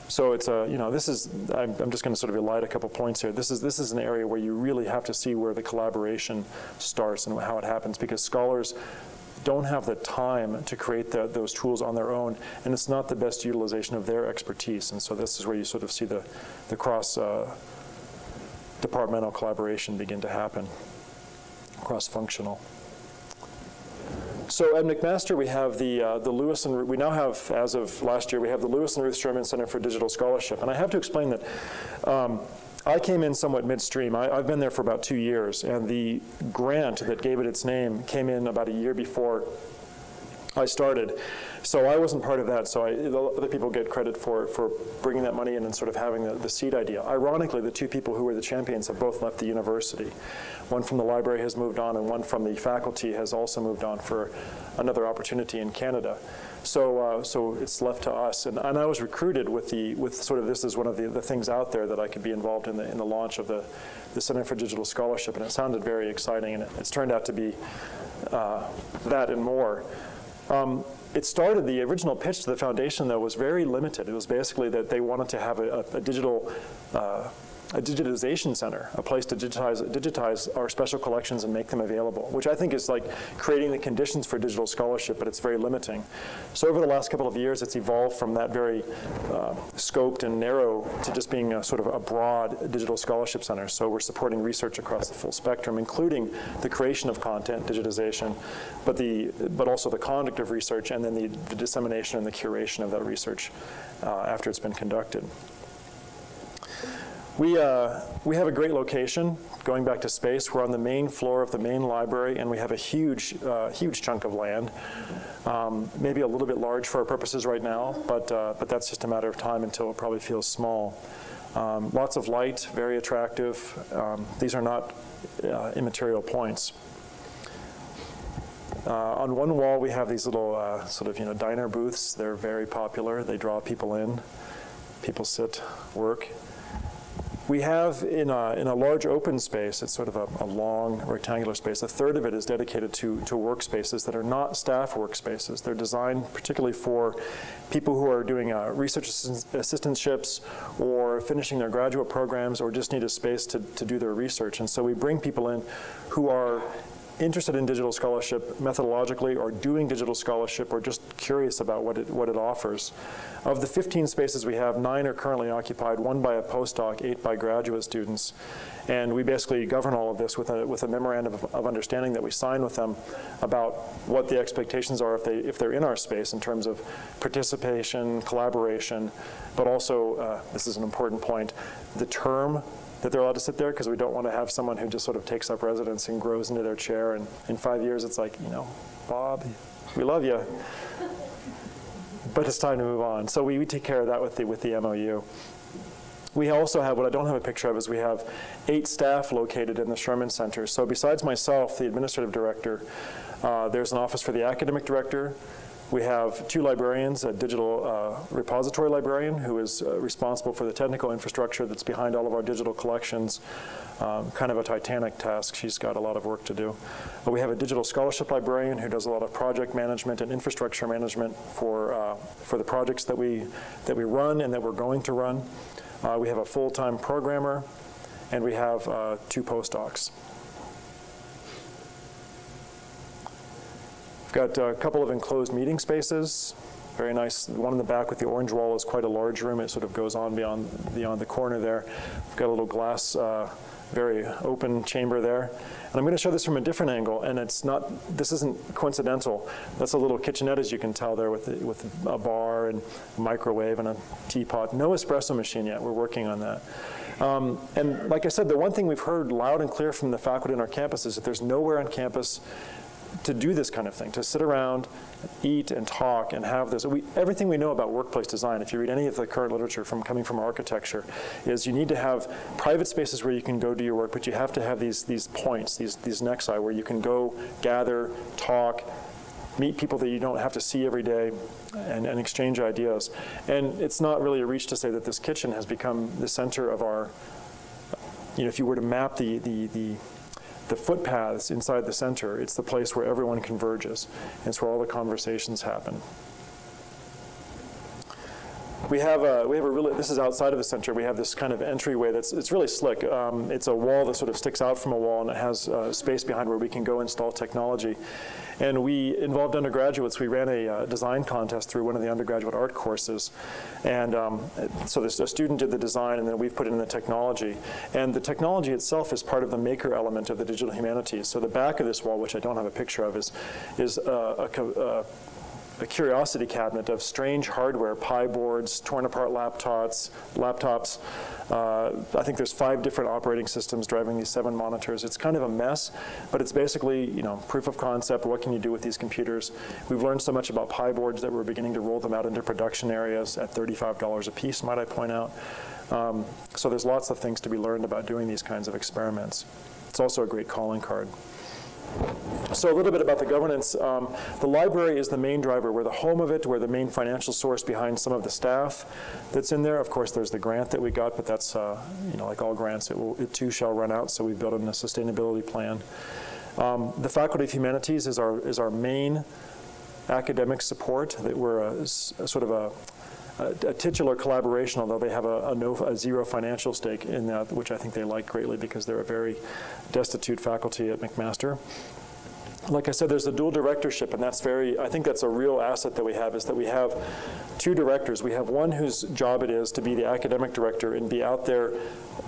So it's a, you know, this is, I'm, I'm just going to sort of elide a couple points here. This is, this is an area where you really have to see where the collaboration starts and how it happens because scholars don't have the time to create the, those tools on their own, and it's not the best utilization of their expertise. And so this is where you sort of see the, the cross uh, departmental collaboration begin to happen, cross-functional. So at McMaster, we have the, uh, the Lewis and, we now have, as of last year, we have the Lewis and Ruth Sherman Center for Digital Scholarship. And I have to explain that um, I came in somewhat midstream. I, have been there for about two years, and the grant that gave it its name came in about a year before I started. So I wasn't part of that, so I, other people get credit for, for bringing that money in and sort of having the, the seed idea. Ironically, the two people who were the champions have both left the university. One from the library has moved on, and one from the faculty has also moved on for another opportunity in Canada. So, uh, so it's left to us. And, and I was recruited with the with sort of this is one of the, the things out there that I could be involved in the in the launch of the the Center for Digital Scholarship, and it sounded very exciting, and it, it's turned out to be uh, that and more. Um, it started, the original pitch to the foundation, though, was very limited. It was basically that they wanted to have a, a digital uh, a digitization center, a place to digitize, digitize our special collections and make them available, which I think is like creating the conditions for digital scholarship, but it's very limiting. So over the last couple of years, it's evolved from that very uh, scoped and narrow to just being a sort of a broad digital scholarship center. So we're supporting research across the full spectrum, including the creation of content, digitization, but, the, but also the conduct of research and then the, the dissemination and the curation of that research uh, after it's been conducted. We, uh, we have a great location going back to space. We're on the main floor of the main library, and we have a huge, uh, huge chunk of land. Um, maybe a little bit large for our purposes right now, but, uh, but that's just a matter of time until it probably feels small. Um, lots of light, very attractive. Um, these are not uh, immaterial points. Uh, on one wall, we have these little uh, sort of you know diner booths. They're very popular. They draw people in. People sit, work. We have in a, in a large open space, it's sort of a, a, long rectangular space, a third of it is dedicated to, to workspaces that are not staff workspaces. They're designed particularly for people who are doing uh, research assistantships or finishing their graduate programs or just need a space to, to do their research. And so we bring people in who are interested in digital scholarship methodologically or doing digital scholarship or just curious about what it, what it offers. Of the 15 spaces we have, nine are currently occupied, one by a postdoc, eight by graduate students. And we basically govern all of this with a, with a memorandum of, of understanding that we sign with them about what the expectations are if, they, if they're in our space in terms of participation, collaboration, but also, uh, this is an important point, the term that they're allowed to sit there because we don't want to have someone who just sort of takes up residence and grows into their chair and in five years it's like, you know, Bob, we love you, but it's time to move on. So we, we take care of that with the, with the MOU. We also have, what I don't have a picture of, is we have eight staff located in the Sherman Center. So besides myself, the administrative director, uh, there's an office for the academic director, we have two librarians, a digital uh, repository librarian who is uh, responsible for the technical infrastructure that's behind all of our digital collections. Um, kind of a titanic task. She's got a lot of work to do. But we have a digital scholarship librarian who does a lot of project management and infrastructure management for, uh, for the projects that we, that we run and that we're going to run. Uh, we have a full-time programmer, and we have uh, two postdocs. Got a couple of enclosed meeting spaces. Very nice. One in the back with the orange wall is quite a large room. It sort of goes on beyond, beyond the corner there. We've got a little glass, uh, very open chamber there. And I'm going to show this from a different angle, and it's not, this isn't coincidental. That's a little kitchenette, as you can tell there, with, the, with a bar and a microwave and a teapot. No espresso machine yet. We're working on that. Um, and like I said, the one thing we've heard loud and clear from the faculty on our campus is that there's nowhere on campus to do this kind of thing, to sit around, eat and talk and have this. We, everything we know about workplace design, if you read any of the current literature from coming from architecture, is you need to have private spaces where you can go do your work, but you have to have these, these points, these, these nexi, where you can go gather, talk, meet people that you don't have to see every day and, and exchange ideas. And it's not really a reach to say that this kitchen has become the center of our, you know, if you were to map the, the, the the footpaths inside the center, it's the place where everyone converges. It's where all the conversations happen. We have a, we have a really, this is outside of the center, we have this kind of entryway that's, it's really slick. Um, it's a wall that sort of sticks out from a wall and it has uh, space behind where we can go install technology. And we involved undergraduates. We ran a uh, design contest through one of the undergraduate art courses. And um, so this, a student did the design and then we've put in the technology. And the technology itself is part of the maker element of the digital humanities. So the back of this wall, which I don't have a picture of, is, is uh, a, a a curiosity cabinet of strange hardware, Pi boards, torn apart laptops, laptops. Uh, I think there's five different operating systems driving these seven monitors. It's kind of a mess, but it's basically, you know, proof of concept. What can you do with these computers? We've learned so much about Pi boards that we're beginning to roll them out into production areas at $35 a piece, might I point out. Um, so there's lots of things to be learned about doing these kinds of experiments. It's also a great calling card. So a little bit about the governance. Um, the library is the main driver. We're the home of it. We're the main financial source behind some of the staff that's in there. Of course, there's the grant that we got, but that's, uh, you know, like all grants, it, will, it too shall run out, so we've built in a sustainability plan. Um, the Faculty of Humanities is our, is our main academic support. That we're a, a sort of a, a, titular collaboration, although they have a, a, no, a, zero financial stake in that, which I think they like greatly because they're a very destitute faculty at McMaster like I said, there's a dual directorship, and that's very, I think that's a real asset that we have, is that we have two directors. We have one whose job it is to be the academic director and be out there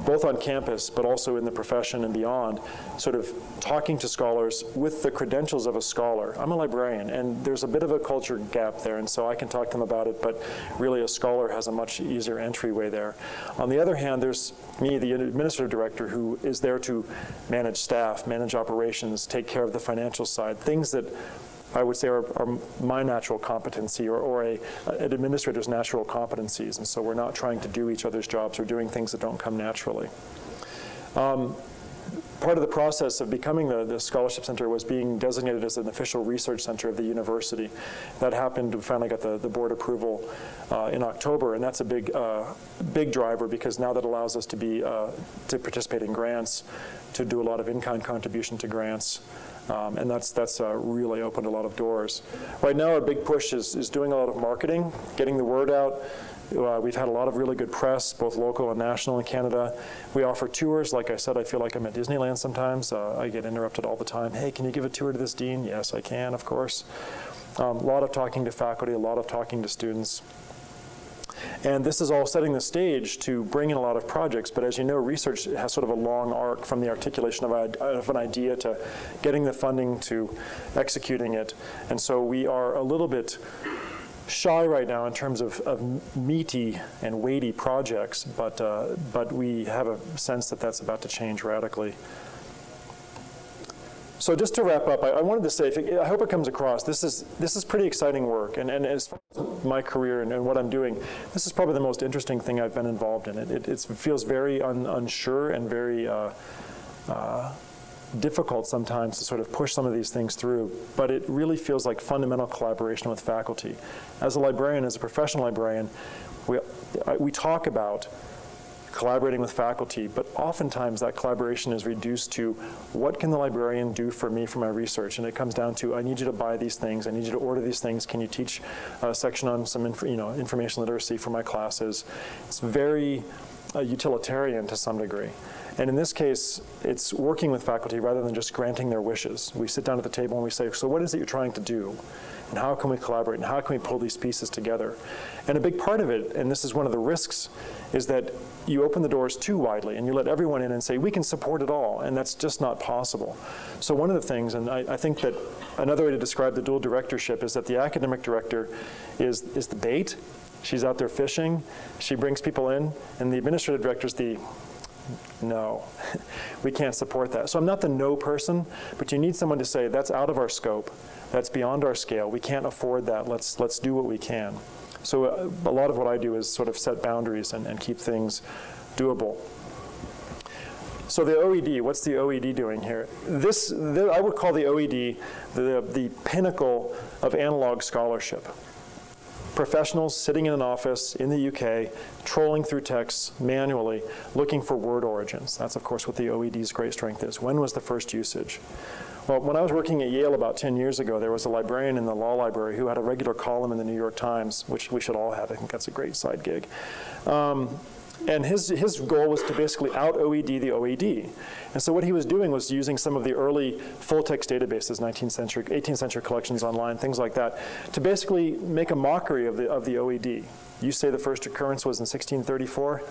both on campus but also in the profession and beyond, sort of talking to scholars with the credentials of a scholar. I'm a librarian, and there's a bit of a culture gap there, and so I can talk to them about it, but really a scholar has a much easier entryway there. On the other hand, there's me, the administrative director, who is there to manage staff, manage operations, take care of the financial side, things that I would say are, are my natural competency or, or a, an administrator's natural competencies. And so we're not trying to do each other's jobs or doing things that don't come naturally. Um, part of the process of becoming the, the, scholarship center was being designated as an official research center of the university. That happened, we finally got the, the board approval uh, in October, and that's a big, uh, big driver because now that allows us to be, uh, to participate in grants, to do a lot of in-kind contribution to grants, um, and that's, that's uh, really opened a lot of doors. Right now, our big push is, is doing a lot of marketing, getting the word out, Uh, we've had a lot of really good press, both local and national in Canada. We offer tours. Like I said, I feel like I'm at Disneyland sometimes. Uh, I get interrupted all the time. Hey, can you give a tour to this dean? Yes, I can, of course. Um, a lot of talking to faculty, a lot of talking to students. And this is all setting the stage to bring in a lot of projects. But as you know, research has sort of a long arc from the articulation of, of, an idea to getting the funding to executing it. And so we are a little bit shy right now in terms of, of meaty and weighty projects, but, uh, but we have a sense that that's about to change radically. So just to wrap up, I, I wanted to say, it, I hope it comes across, this is, this is pretty exciting work, and, and as far as my career and, and, what I'm doing, this is probably the most interesting thing I've been involved in. It, it, it feels very un, unsure and very uh, uh, difficult sometimes to sort of push some of these things through, but it really feels like fundamental collaboration with faculty. As a librarian, as a professional librarian, we, we talk about collaborating with faculty, but oftentimes that collaboration is reduced to what can the librarian do for me for my research? And it comes down to, I need you to buy these things, I need you to order these things, can you teach a section on some you know, information literacy for my classes? It's very uh, utilitarian to some degree. And in this case, it's working with faculty rather than just granting their wishes. We sit down at the table and we say, so what is it you're trying to do? And how can we collaborate? And how can we pull these pieces together? And a big part of it, and this is one of the risks, is that you open the doors too widely and you let everyone in and say, we can support it all, and that's just not possible. So one of the things, and I, I think that another way to describe the dual directorship is that the academic director is, is the bait, she's out there fishing, she brings people in, and the administrative director is the no, we can't support that. So I'm not the no person, but you need someone to say, that's out of our scope, that's beyond our scale, we can't afford that, let's, let's do what we can. So uh, a lot of what I do is sort of set boundaries and, and keep things doable. So the OED, what's the OED doing here? This, the, I would call the OED the, the pinnacle of analog scholarship. Professionals sitting in an office in the UK, trolling through texts manually, looking for word origins. That's, of course, what the OED's great strength is. When was the first usage? Well, when I was working at Yale about 10 years ago, there was a librarian in the law library who had a regular column in the New York Times, which we should all have. I think that's a great side gig. Um, and his, his goal was to basically out OED the OED. And so what he was doing was using some of the early full text databases, 19th century, 18th century collections online, things like that, to basically make a mockery of the, of the OED. You say the first occurrence was in 1634?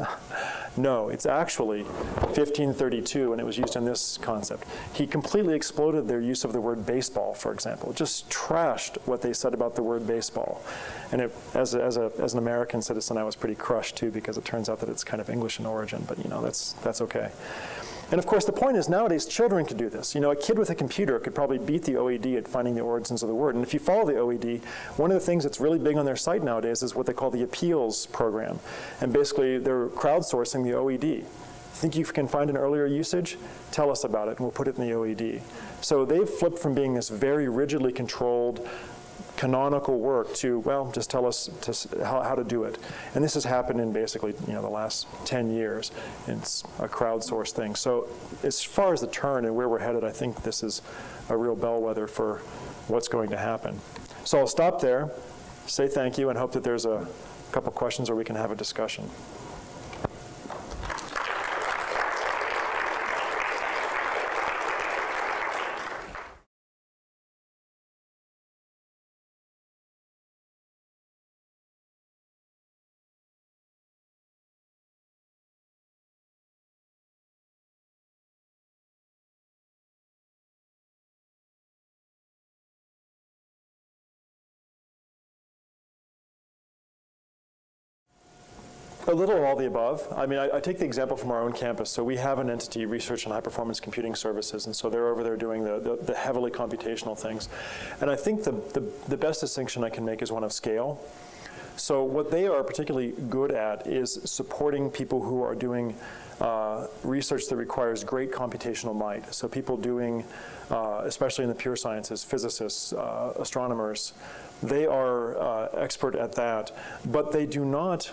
no, it's actually 1532, and it was used in this concept. He completely exploded their use of the word baseball, for example. Just trashed what they said about the word baseball. And it, as, a, as, a, as an American citizen, I was pretty crushed, too, because it turns out that it's kind of English in origin, but, you know, that's, that's okay. And of course, the point is nowadays children can do this. You know, a kid with a computer could probably beat the OED at finding the origins of the word. And if you follow the OED, one of the things that's really big on their site nowadays is what they call the appeals program. And basically, they're crowdsourcing the OED. Think you can find an earlier usage? Tell us about it, and we'll put it in the OED. So they've flipped from being this very rigidly controlled canonical work to, well, just tell us to, how, how to do it. And this has happened in basically you know, the last 10 years. It's a crowdsourced thing. So as far as the turn and where we're headed, I think this is a real bellwether for what's going to happen. So I'll stop there, say thank you, and hope that there's a couple questions or we can have a discussion. A little of all the above. I mean, I, I, take the example from our own campus. So we have an entity, Research and High Performance Computing Services, and so they're over there doing the, the, the heavily computational things. And I think the, the, the best distinction I can make is one of scale. So what they are particularly good at is supporting people who are doing uh, research that requires great computational might. So people doing, uh, especially in the pure sciences, physicists, uh, astronomers, they are uh, expert at that, but they do not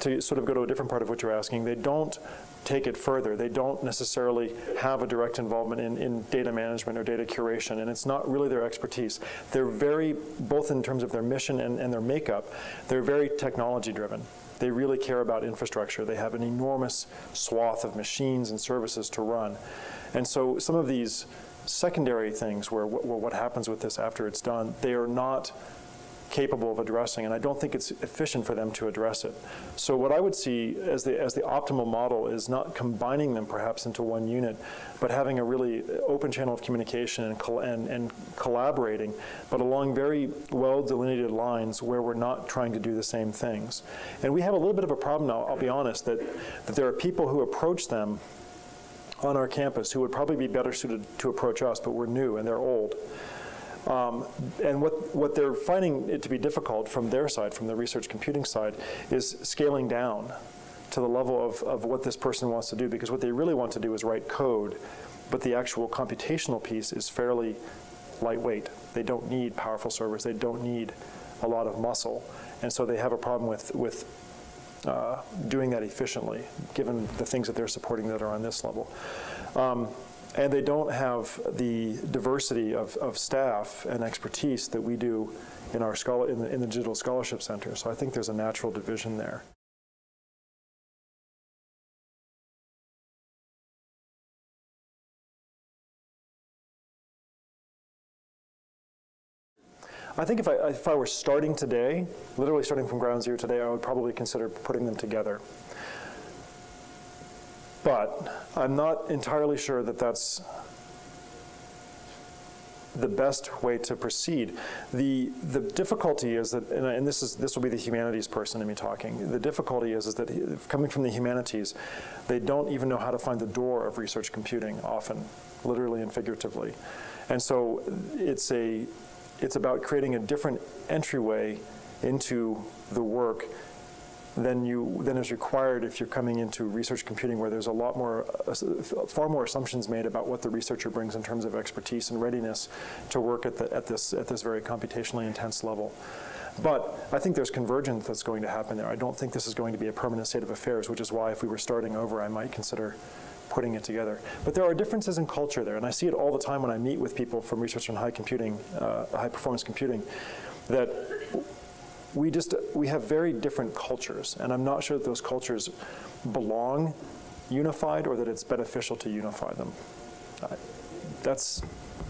to sort of go to a different part of what you're asking, they don't take it further. They don't necessarily have a direct involvement in, in data management or data curation, and it's not really their expertise. They're very, both in terms of their mission and, and their makeup, they're very technology driven. They really care about infrastructure. They have an enormous swath of machines and services to run. And so some of these secondary things where, where what happens with this after it's done, they are not capable of addressing, and I don't think it's efficient for them to address it. So what I would see as the, as the optimal model is not combining them perhaps into one unit, but having a really open channel of communication and, col and, and collaborating, but along very well delineated lines where we're not trying to do the same things. And we have a little bit of a problem now, I'll be honest, that, that there are people who approach them on our campus who would probably be better suited to approach us, but we're new and they're old. Um, and what, what they're finding it to be difficult from their side, from the research computing side, is scaling down to the level of, of what this person wants to do, because what they really want to do is write code, but the actual computational piece is fairly lightweight. They don't need powerful servers. They don't need a lot of muscle. And so they have a problem with, with uh, doing that efficiently, given the things that they're supporting that are on this level. Um, and they don't have the diversity of, of staff and expertise that we do in our scholar, in the, in the Digital Scholarship Center. So I think there's a natural division there. I think if I, if I were starting today, literally starting from ground zero today, I would probably consider putting them together. But I'm not entirely sure that that's the best way to proceed. The, the difficulty is that, and, and, this, is, this will be the humanities person in me talking, the difficulty is, is that coming from the humanities, they don't even know how to find the door of research computing often, literally and figuratively. And so it's, a, it's about creating a different entryway into the work than you than is required if you're coming into research computing where there's a lot more uh, far more assumptions made about what the researcher brings in terms of expertise and readiness to work at the at this at this very computationally intense level but I think there's convergence that's going to happen there. I don't think this is going to be a permanent state of affairs, which is why if we were starting over, I might consider putting it together. But there are differences in culture there, and I see it all the time when I meet with people from research on high computing, uh, high performance computing, that we just, we have very different cultures, and I'm not sure that those cultures belong unified or that it's beneficial to unify them. That's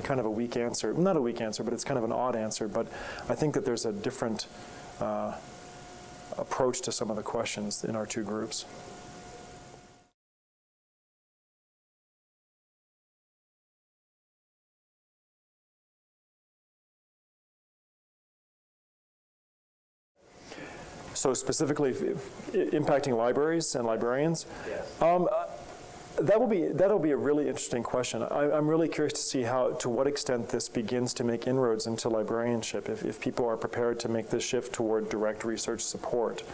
kind of a weak answer. Not a weak answer, but it's kind of an odd answer, but I think that there's a different uh, approach to some of the questions in our two groups. So specifically impacting libraries and librarians? Yes. Um, that will be that'll be a really interesting question. I, am really curious to see how to what extent this begins to make inroads into librarianship. If, if people are prepared to make this shift toward direct research support,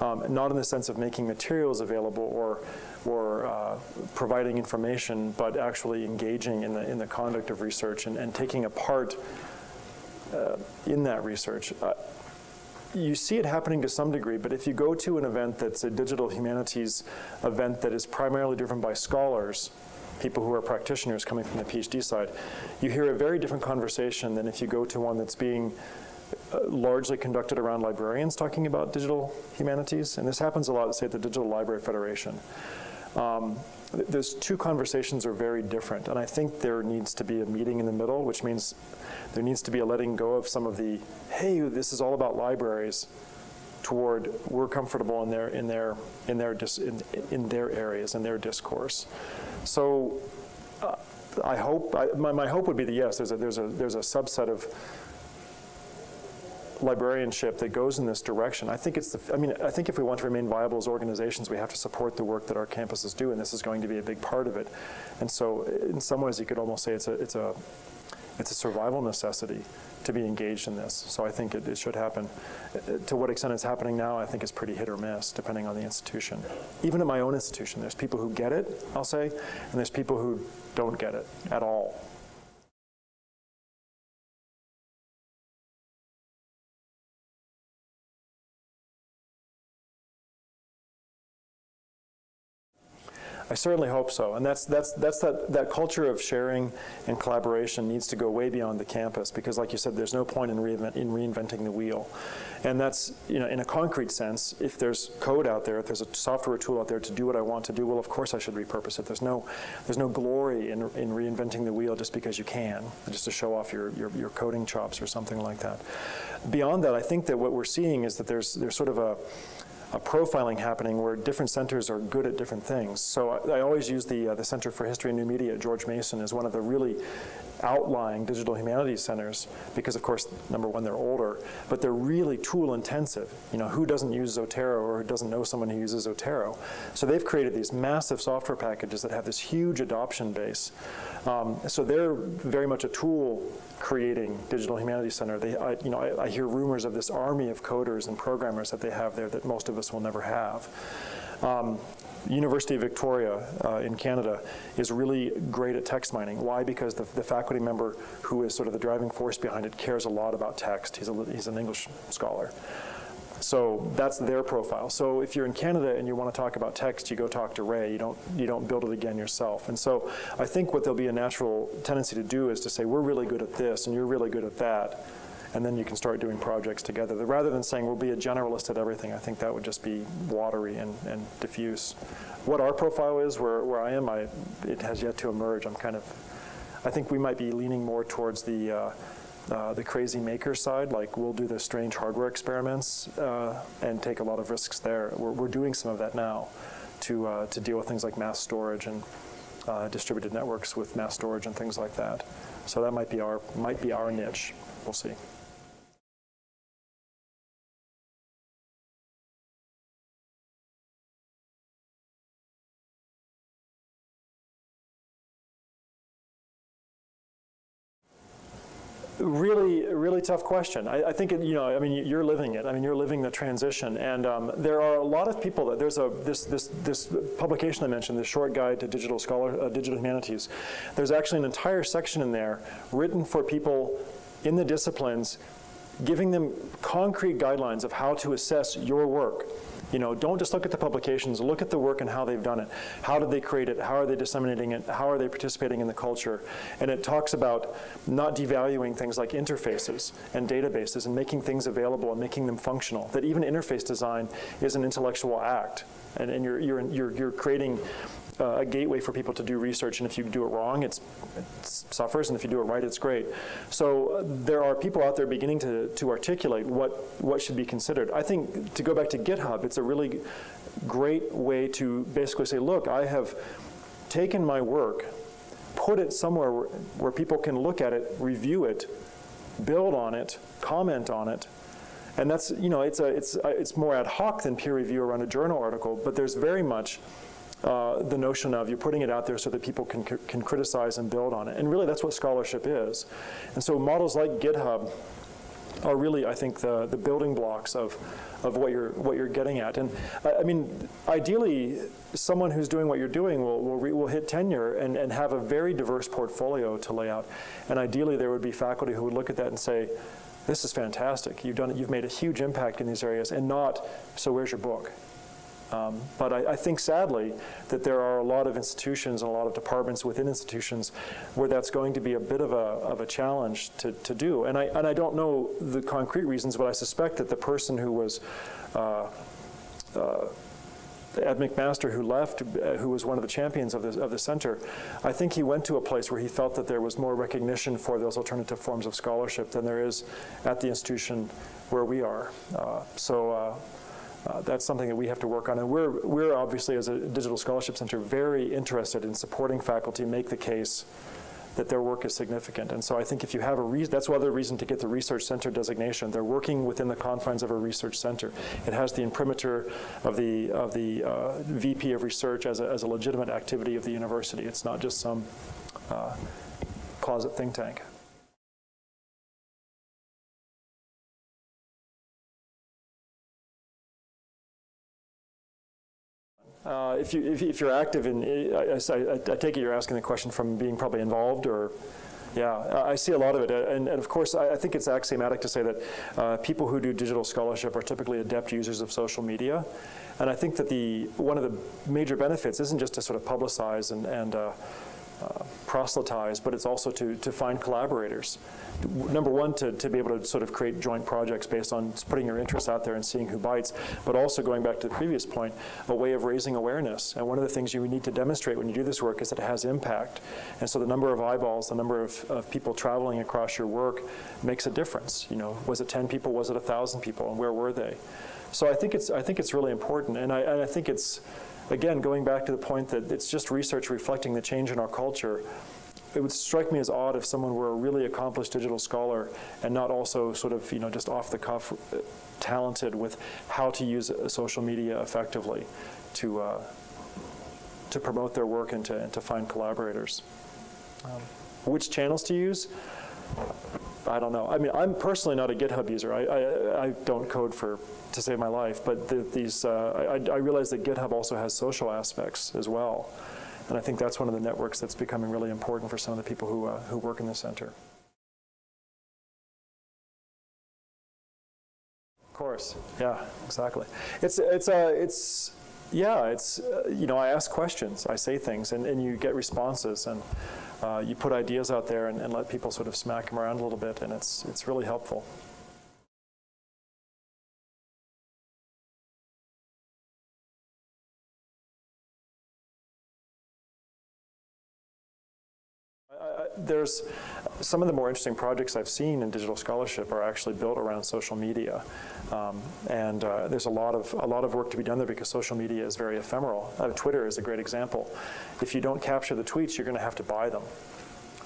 um, not in the sense of making materials available or or uh, providing information, but actually engaging in the in the conduct of research and, and taking a part uh, in that research. Uh, you see it happening to some degree, but if you go to an event that's a digital humanities event that is primarily driven by scholars, people who are practitioners coming from the PhD side, you hear a very different conversation than if you go to one that's being uh, largely conducted around librarians talking about digital humanities. And this happens a lot, say, at the Digital Library Federation. Um, those two conversations are very different, and I think there needs to be a meeting in the middle, which means there needs to be a letting go of some of the, hey, this is all about libraries, toward we're comfortable in their in their in their dis, in, in their areas in their discourse. So uh, I hope I, my, my hope would be that yes, there's a there's a there's a subset of librarianship that goes in this direction. I think it's the, I mean, I think if we want to remain viable as organizations, we have to support the work that our campuses do, and this is going to be a big part of it. And so in some ways, you could almost say it's a, it's a, it's a survival necessity to be engaged in this. So I think it, it should happen. To what extent it's happening now, I think is pretty hit or miss, depending on the institution. Even at my own institution, there's people who get it, I'll say, and there's people who don't get it at all. I certainly hope so. And that's, that's, that's that, that culture of sharing and collaboration needs to go way beyond the campus because, like you said, there's no point in, reinvent, in reinventing the wheel. And that's, you know, in a concrete sense, if there's code out there, if there's a software tool out there to do what I want to do, well, of course I should repurpose it. There's no, there's no glory in, in reinventing the wheel just because you can, just to show off your, your, your coding chops or something like that. Beyond that, I think that what we're seeing is that there's, there's sort of a, a profiling happening where different centers are good at different things. So I, I always use the, uh, the Center for History and New Media at George Mason as one of the really outlying digital humanities centers because, of course, number one, they're older, but they're really tool intensive. You know, who doesn't use Zotero or doesn't know someone who uses Zotero? So they've created these massive software packages that have this huge adoption base. Um, so they're very much a tool creating Digital Humanities Center. They, I, you know, I, I, hear rumors of this army of coders and programmers that they have there that most of us will never have. Um, University of Victoria uh, in Canada is really great at text mining. Why? Because the, the, faculty member who is sort of the driving force behind it cares a lot about text. He's, a, he's an English scholar. So that's their profile. So if you're in Canada and you want to talk about text, you go talk to Ray. You don't, you don't build it again yourself. And so I think what there'll be a natural tendency to do is to say, we're really good at this and you're really good at that. And then you can start doing projects together. Rather than saying we'll be a generalist at everything, I think that would just be watery and, and diffuse. What our profile is, where, where I am, I, it has yet to emerge. I'm kind of, I think we might be leaning more towards the, uh, uh, the crazy maker side, like we'll do the strange hardware experiments uh, and take a lot of risks there. We're, we're doing some of that now to, uh, to deal with things like mass storage and uh, distributed networks with mass storage and things like that. So that might be our, might be our niche. We'll see. Really, really tough question. I, I, think, it, you know, I mean, you're living it. I mean, you're living the transition. And um, there are a lot of people that, there's a, this, this, this publication I mentioned, the short guide to digital scholar, uh, digital humanities. There's actually an entire section in there written for people in the disciplines, giving them concrete guidelines of how to assess your work. You know, don't just look at the publications, look at the work and how they've done it. How did they create it? How are they disseminating it? How are they participating in the culture? And it talks about not devaluing things like interfaces and databases and making things available and making them functional. That even interface design is an intellectual act. And, and you're, you're, you're, you're creating uh, a gateway for people to do research, and if you do it wrong, it suffers, and if you do it right, it's great. So uh, there are people out there beginning to, to articulate what, what should be considered. I think, to go back to GitHub, it's a really great way to basically say, look, I have taken my work, put it somewhere where, where people can look at it, review it, build on it, comment on it, and that's, you know, it's, a, it's, a, it's more ad hoc than peer review around a journal article, but there's very much uh, the notion of you're putting it out there so that people can, can criticize and build on it. And really that's what scholarship is. And so models like GitHub are really, I think, the, the building blocks of, of what you're what you're getting at. And I, mean, ideally, someone who's doing what you're doing will will, re, will hit tenure and, and have a very diverse portfolio to lay out. And ideally, there would be faculty who would look at that and say, "This is fantastic. You've done it. You've made a huge impact in these areas." And not, "So where's your book?" Um, but I, I, think sadly that there are a lot of institutions and a lot of departments within institutions where that's going to be a bit of a, of a challenge to, to do. And I, and I don't know the concrete reasons, but I suspect that the person who was uh, uh, at McMaster, who left, uh, who was one of the champions of the, of the center, I think he went to a place where he felt that there was more recognition for those alternative forms of scholarship than there is at the institution where we are. Uh, so uh, uh, that's something that we have to work on. And we're, we're obviously, as a digital scholarship center, very interested in supporting faculty make the case that their work is significant. And so I think if you have a reason, that's another reason to get the research center designation. They're working within the confines of a research center. It has the imprimatur of the, of the uh, VP of research as a, as a legitimate activity of the university. It's not just some uh, closet think tank. Uh, if, you, if, if, you're active in, I, I, I, take it you're asking the question from being probably involved or Yeah, I see a lot of it. And, and of course, I, I think it's axiomatic to say that uh, people who do digital scholarship are typically adept users of social media. And I think that the, one of the major benefits isn't just to sort of publicize and, and uh, proselytize, but it's also to, to find collaborators. Number one, to, to be able to sort of create joint projects based on putting your interests out there and seeing who bites, but also going back to the previous point, a way of raising awareness. And one of the things you need to demonstrate when you do this work is that it has impact. And so the number of eyeballs, the number of, of people traveling across your work makes a difference. You know, was it 10 people, was it 1,000 people, and where were they? So I think it's, I think it's really important, and I, and I think it's, again, going back to the point that it's just research reflecting the change in our culture, it would strike me as odd if someone were a really accomplished digital scholar and not also sort of, you know, just off the cuff uh, talented with how to use uh, social media effectively to, uh, to promote their work and to, and to find collaborators. Um, which channels to use? I don't know. I mean, I'm personally not a GitHub user. I, I, I don't code for to save my life, but the, these, uh, I, I realize that GitHub also has social aspects as well. And I think that's one of the networks that's becoming really important for some of the people who, uh, who work in the center. Of course, yeah, exactly. It's, it's, uh, it's yeah, it's, uh, you know, I ask questions, I say things, and, and you get responses, and uh, you put ideas out there and, and let people sort of smack them around a little bit, and it's, it's really helpful. there's some of the more interesting projects I've seen in digital scholarship are actually built around social media, um, and uh, there's a lot of a lot of work to be done there because social media is very ephemeral. Uh, Twitter is a great example. If you don't capture the tweets, you're going to have to buy them,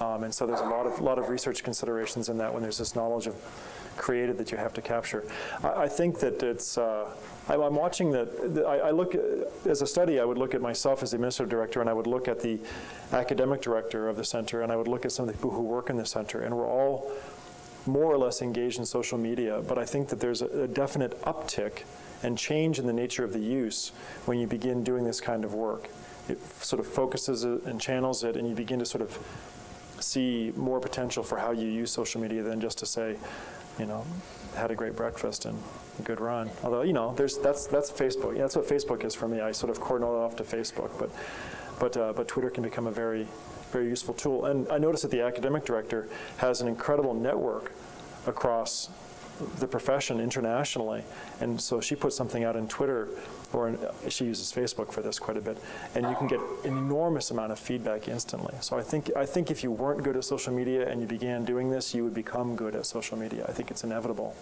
um, and so there's a lot of lot of research considerations in that when there's this knowledge of created that you have to capture. I, I think that it's. Uh, I'm watching that. I, I look as a study. I would look at myself as the administrative director, and I would look at the academic director of the center, and I would look at some of the people who work in the center, and we're all more or less engaged in social media. But I think that there's a, a definite uptick and change in the nature of the use when you begin doing this kind of work. It sort of focuses it and channels it, and you begin to sort of see more potential for how you use social media than just to say, you know, had a great breakfast and a good run. Although, you know, there's, that's, that's Facebook. Yeah, that's what Facebook is for me. I sort of cordon it off to Facebook. But, but, uh, but Twitter can become a very, very useful tool. And I noticed that the academic director has an incredible network across the profession internationally. And so she put something out on Twitter, or she uses Facebook for this quite a bit, and you can get an enormous amount of feedback instantly. So I think, I think if you weren't good at social media and you began doing this, you would become good at social media. I think it's inevitable.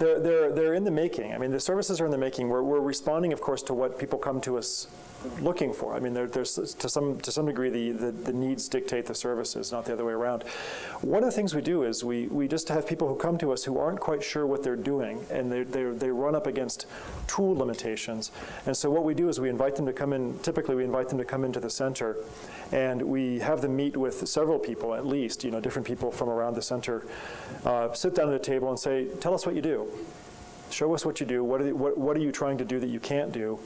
they're, they're, they're in the making. I mean, the services are in the making. We're, we're responding, of course, to what people come to us looking for. I mean, there, there's to some to some degree the, the, the needs dictate the services, not the other way around. One of the things we do is we we just have people who come to us who aren't quite sure what they're doing, and they they they run up against tool limitations. And so what we do is we invite them to come in. Typically, we invite them to come into the center, and we have them meet with several people at least, you know, different people from around the center, uh, sit down at a table and say, tell us what you do. Show us what you do. What are, the, what, what are you trying to do that you can't do?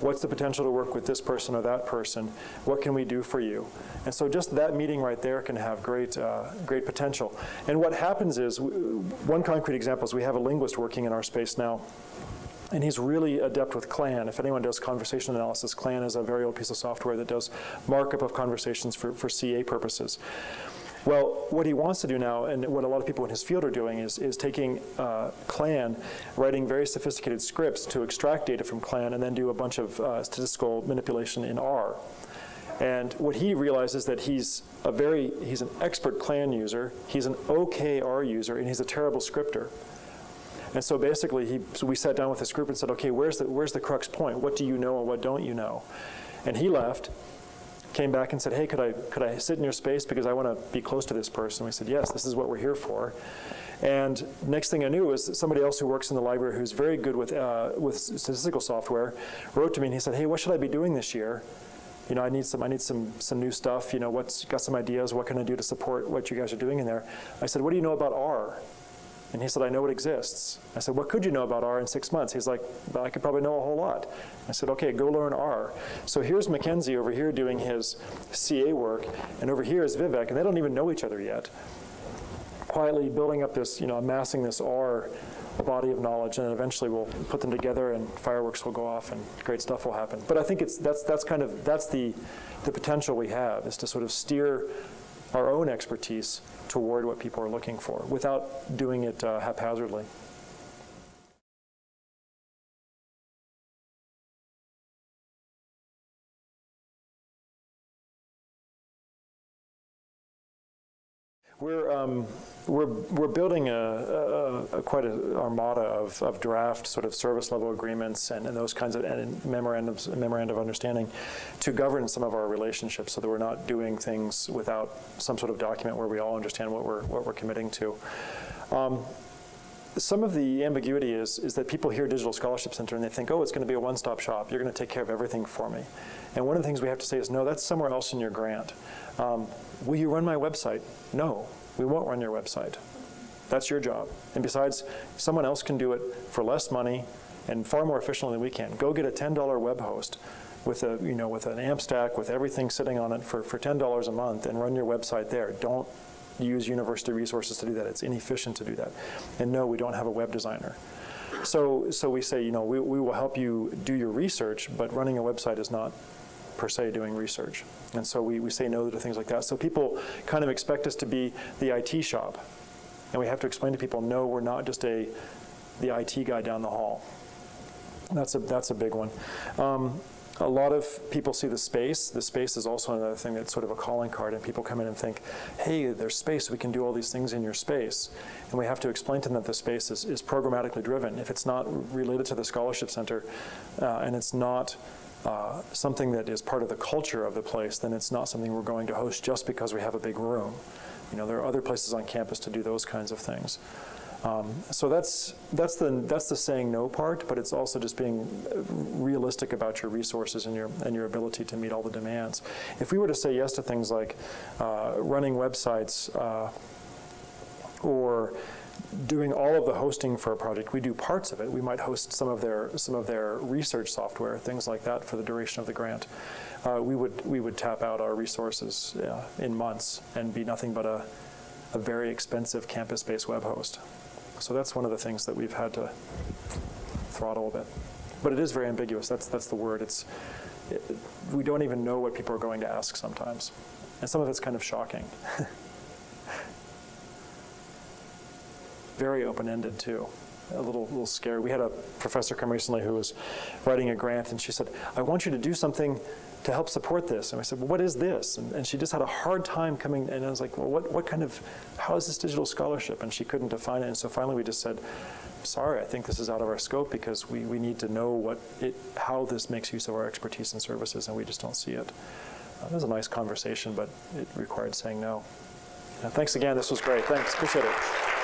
What's the potential to work with this person or that person? What can we do for you? And so just that meeting right there can have great, uh, great potential. And what happens is, one concrete example is we have a linguist working in our space now and he's really adept with CLAN. If anyone does conversation analysis, CLAN is a very old piece of software that does markup of conversations for, for CA purposes. Well, what he wants to do now, and what a lot of people in his field are doing, is, is taking uh, CLAN, writing very sophisticated scripts to extract data from CLAN, and then do a bunch of uh, statistical manipulation in R. And what he realizes is that he's a very, he's an expert CLAN user, he's an OKR user, and he's a terrible scripter. And so basically, he, so we sat down with this group and said, okay, where's the, where's the crux point? What do you know and what don't you know? And he left, came back and said, hey, could I, could I sit in your space because I want to be close to this person? We said, yes, this is what we're here for. And next thing I knew was somebody else who works in the library who's very good with, uh, with statistical software wrote to me and he said, hey, what should I be doing this year? you know, I need some, I need some, some new stuff, you know, what's, got some ideas, what can I do to support what you guys are doing in there? I said, what do you know about R? And he said, I know it exists. I said, what could you know about R in six months? He's like, well, I could probably know a whole lot. I said, okay, go learn R. So here's Mackenzie over here doing his CA work, and over here is Vivek, and they don't even know each other yet. Quietly building up this, you know, amassing this R body of knowledge, and eventually we'll put them together, and fireworks will go off, and great stuff will happen. But I think it's that's that's kind of that's the the potential we have is to sort of steer our own expertise toward what people are looking for without doing it uh, haphazardly. We're, um, we're, we're building a, a, a quite an armada of, of draft sort of service level agreements and, and those kinds of and memorandums, memorandum of understanding to govern some of our relationships so that we're not doing things without some sort of document where we all understand what we're, what we're committing to. Um, some of the ambiguity is, is that people hear Digital Scholarship Center and they think, oh, it's going to be a one-stop shop. You're going to take care of everything for me. And one of the things we have to say is, no, that's somewhere else in your grant. Um, will you run my website? No, we won't run your website. That's your job. And besides, someone else can do it for less money and far more efficiently than we can. Go get a $10 web host with a you know with an AMP stack with everything sitting on it for, for $10 a month and run your website there. Don't use university resources to do that. It's inefficient to do that. And no, we don't have a web designer. So, so we say, you know, we, we will help you do your research, but running a website is not per se doing research. And so we, we say no to things like that. So people kind of expect us to be the IT shop. And we have to explain to people, no, we're not just a the IT guy down the hall. That's a, that's a big one. Um, a lot of people see the space. The space is also another thing that's sort of a calling card, and people come in and think, hey, there's space, we can do all these things in your space. And we have to explain to them that the space is, is programmatically driven. If it's not related to the Scholarship Center, uh, and it's not uh, something that is part of the culture of the place, then it's not something we're going to host just because we have a big room. You know, there are other places on campus to do those kinds of things. Um, so that's that's the that's the saying no part, but it's also just being realistic about your resources and your and your ability to meet all the demands. If we were to say yes to things like uh, running websites uh, or doing all of the hosting for a project, we do parts of it. We might host some of their some of their research software, things like that, for the duration of the grant. Uh, we would we would tap out our resources uh, in months and be nothing but a a very expensive campus-based web host. So that's one of the things that we've had to throttle a bit. But it is very ambiguous. That's, that's the word. It's, it, we don't even know what people are going to ask sometimes. And some of it's kind of shocking. very open-ended, too. A little, little scary. We had a professor come recently who was writing a grant, and she said, I want you to do something to help support this. And I said, well, what is this? And, and, she just had a hard time coming, and I was like, well, what, what kind of, how is this digital scholarship? And she couldn't define it. And so finally we just said, sorry, I think this is out of our scope because we, we need to know what it, how this makes use of our expertise and services, and we just don't see it. Uh, it was a nice conversation, but it required saying no. Uh, thanks again. This was great. Thanks. Appreciate it.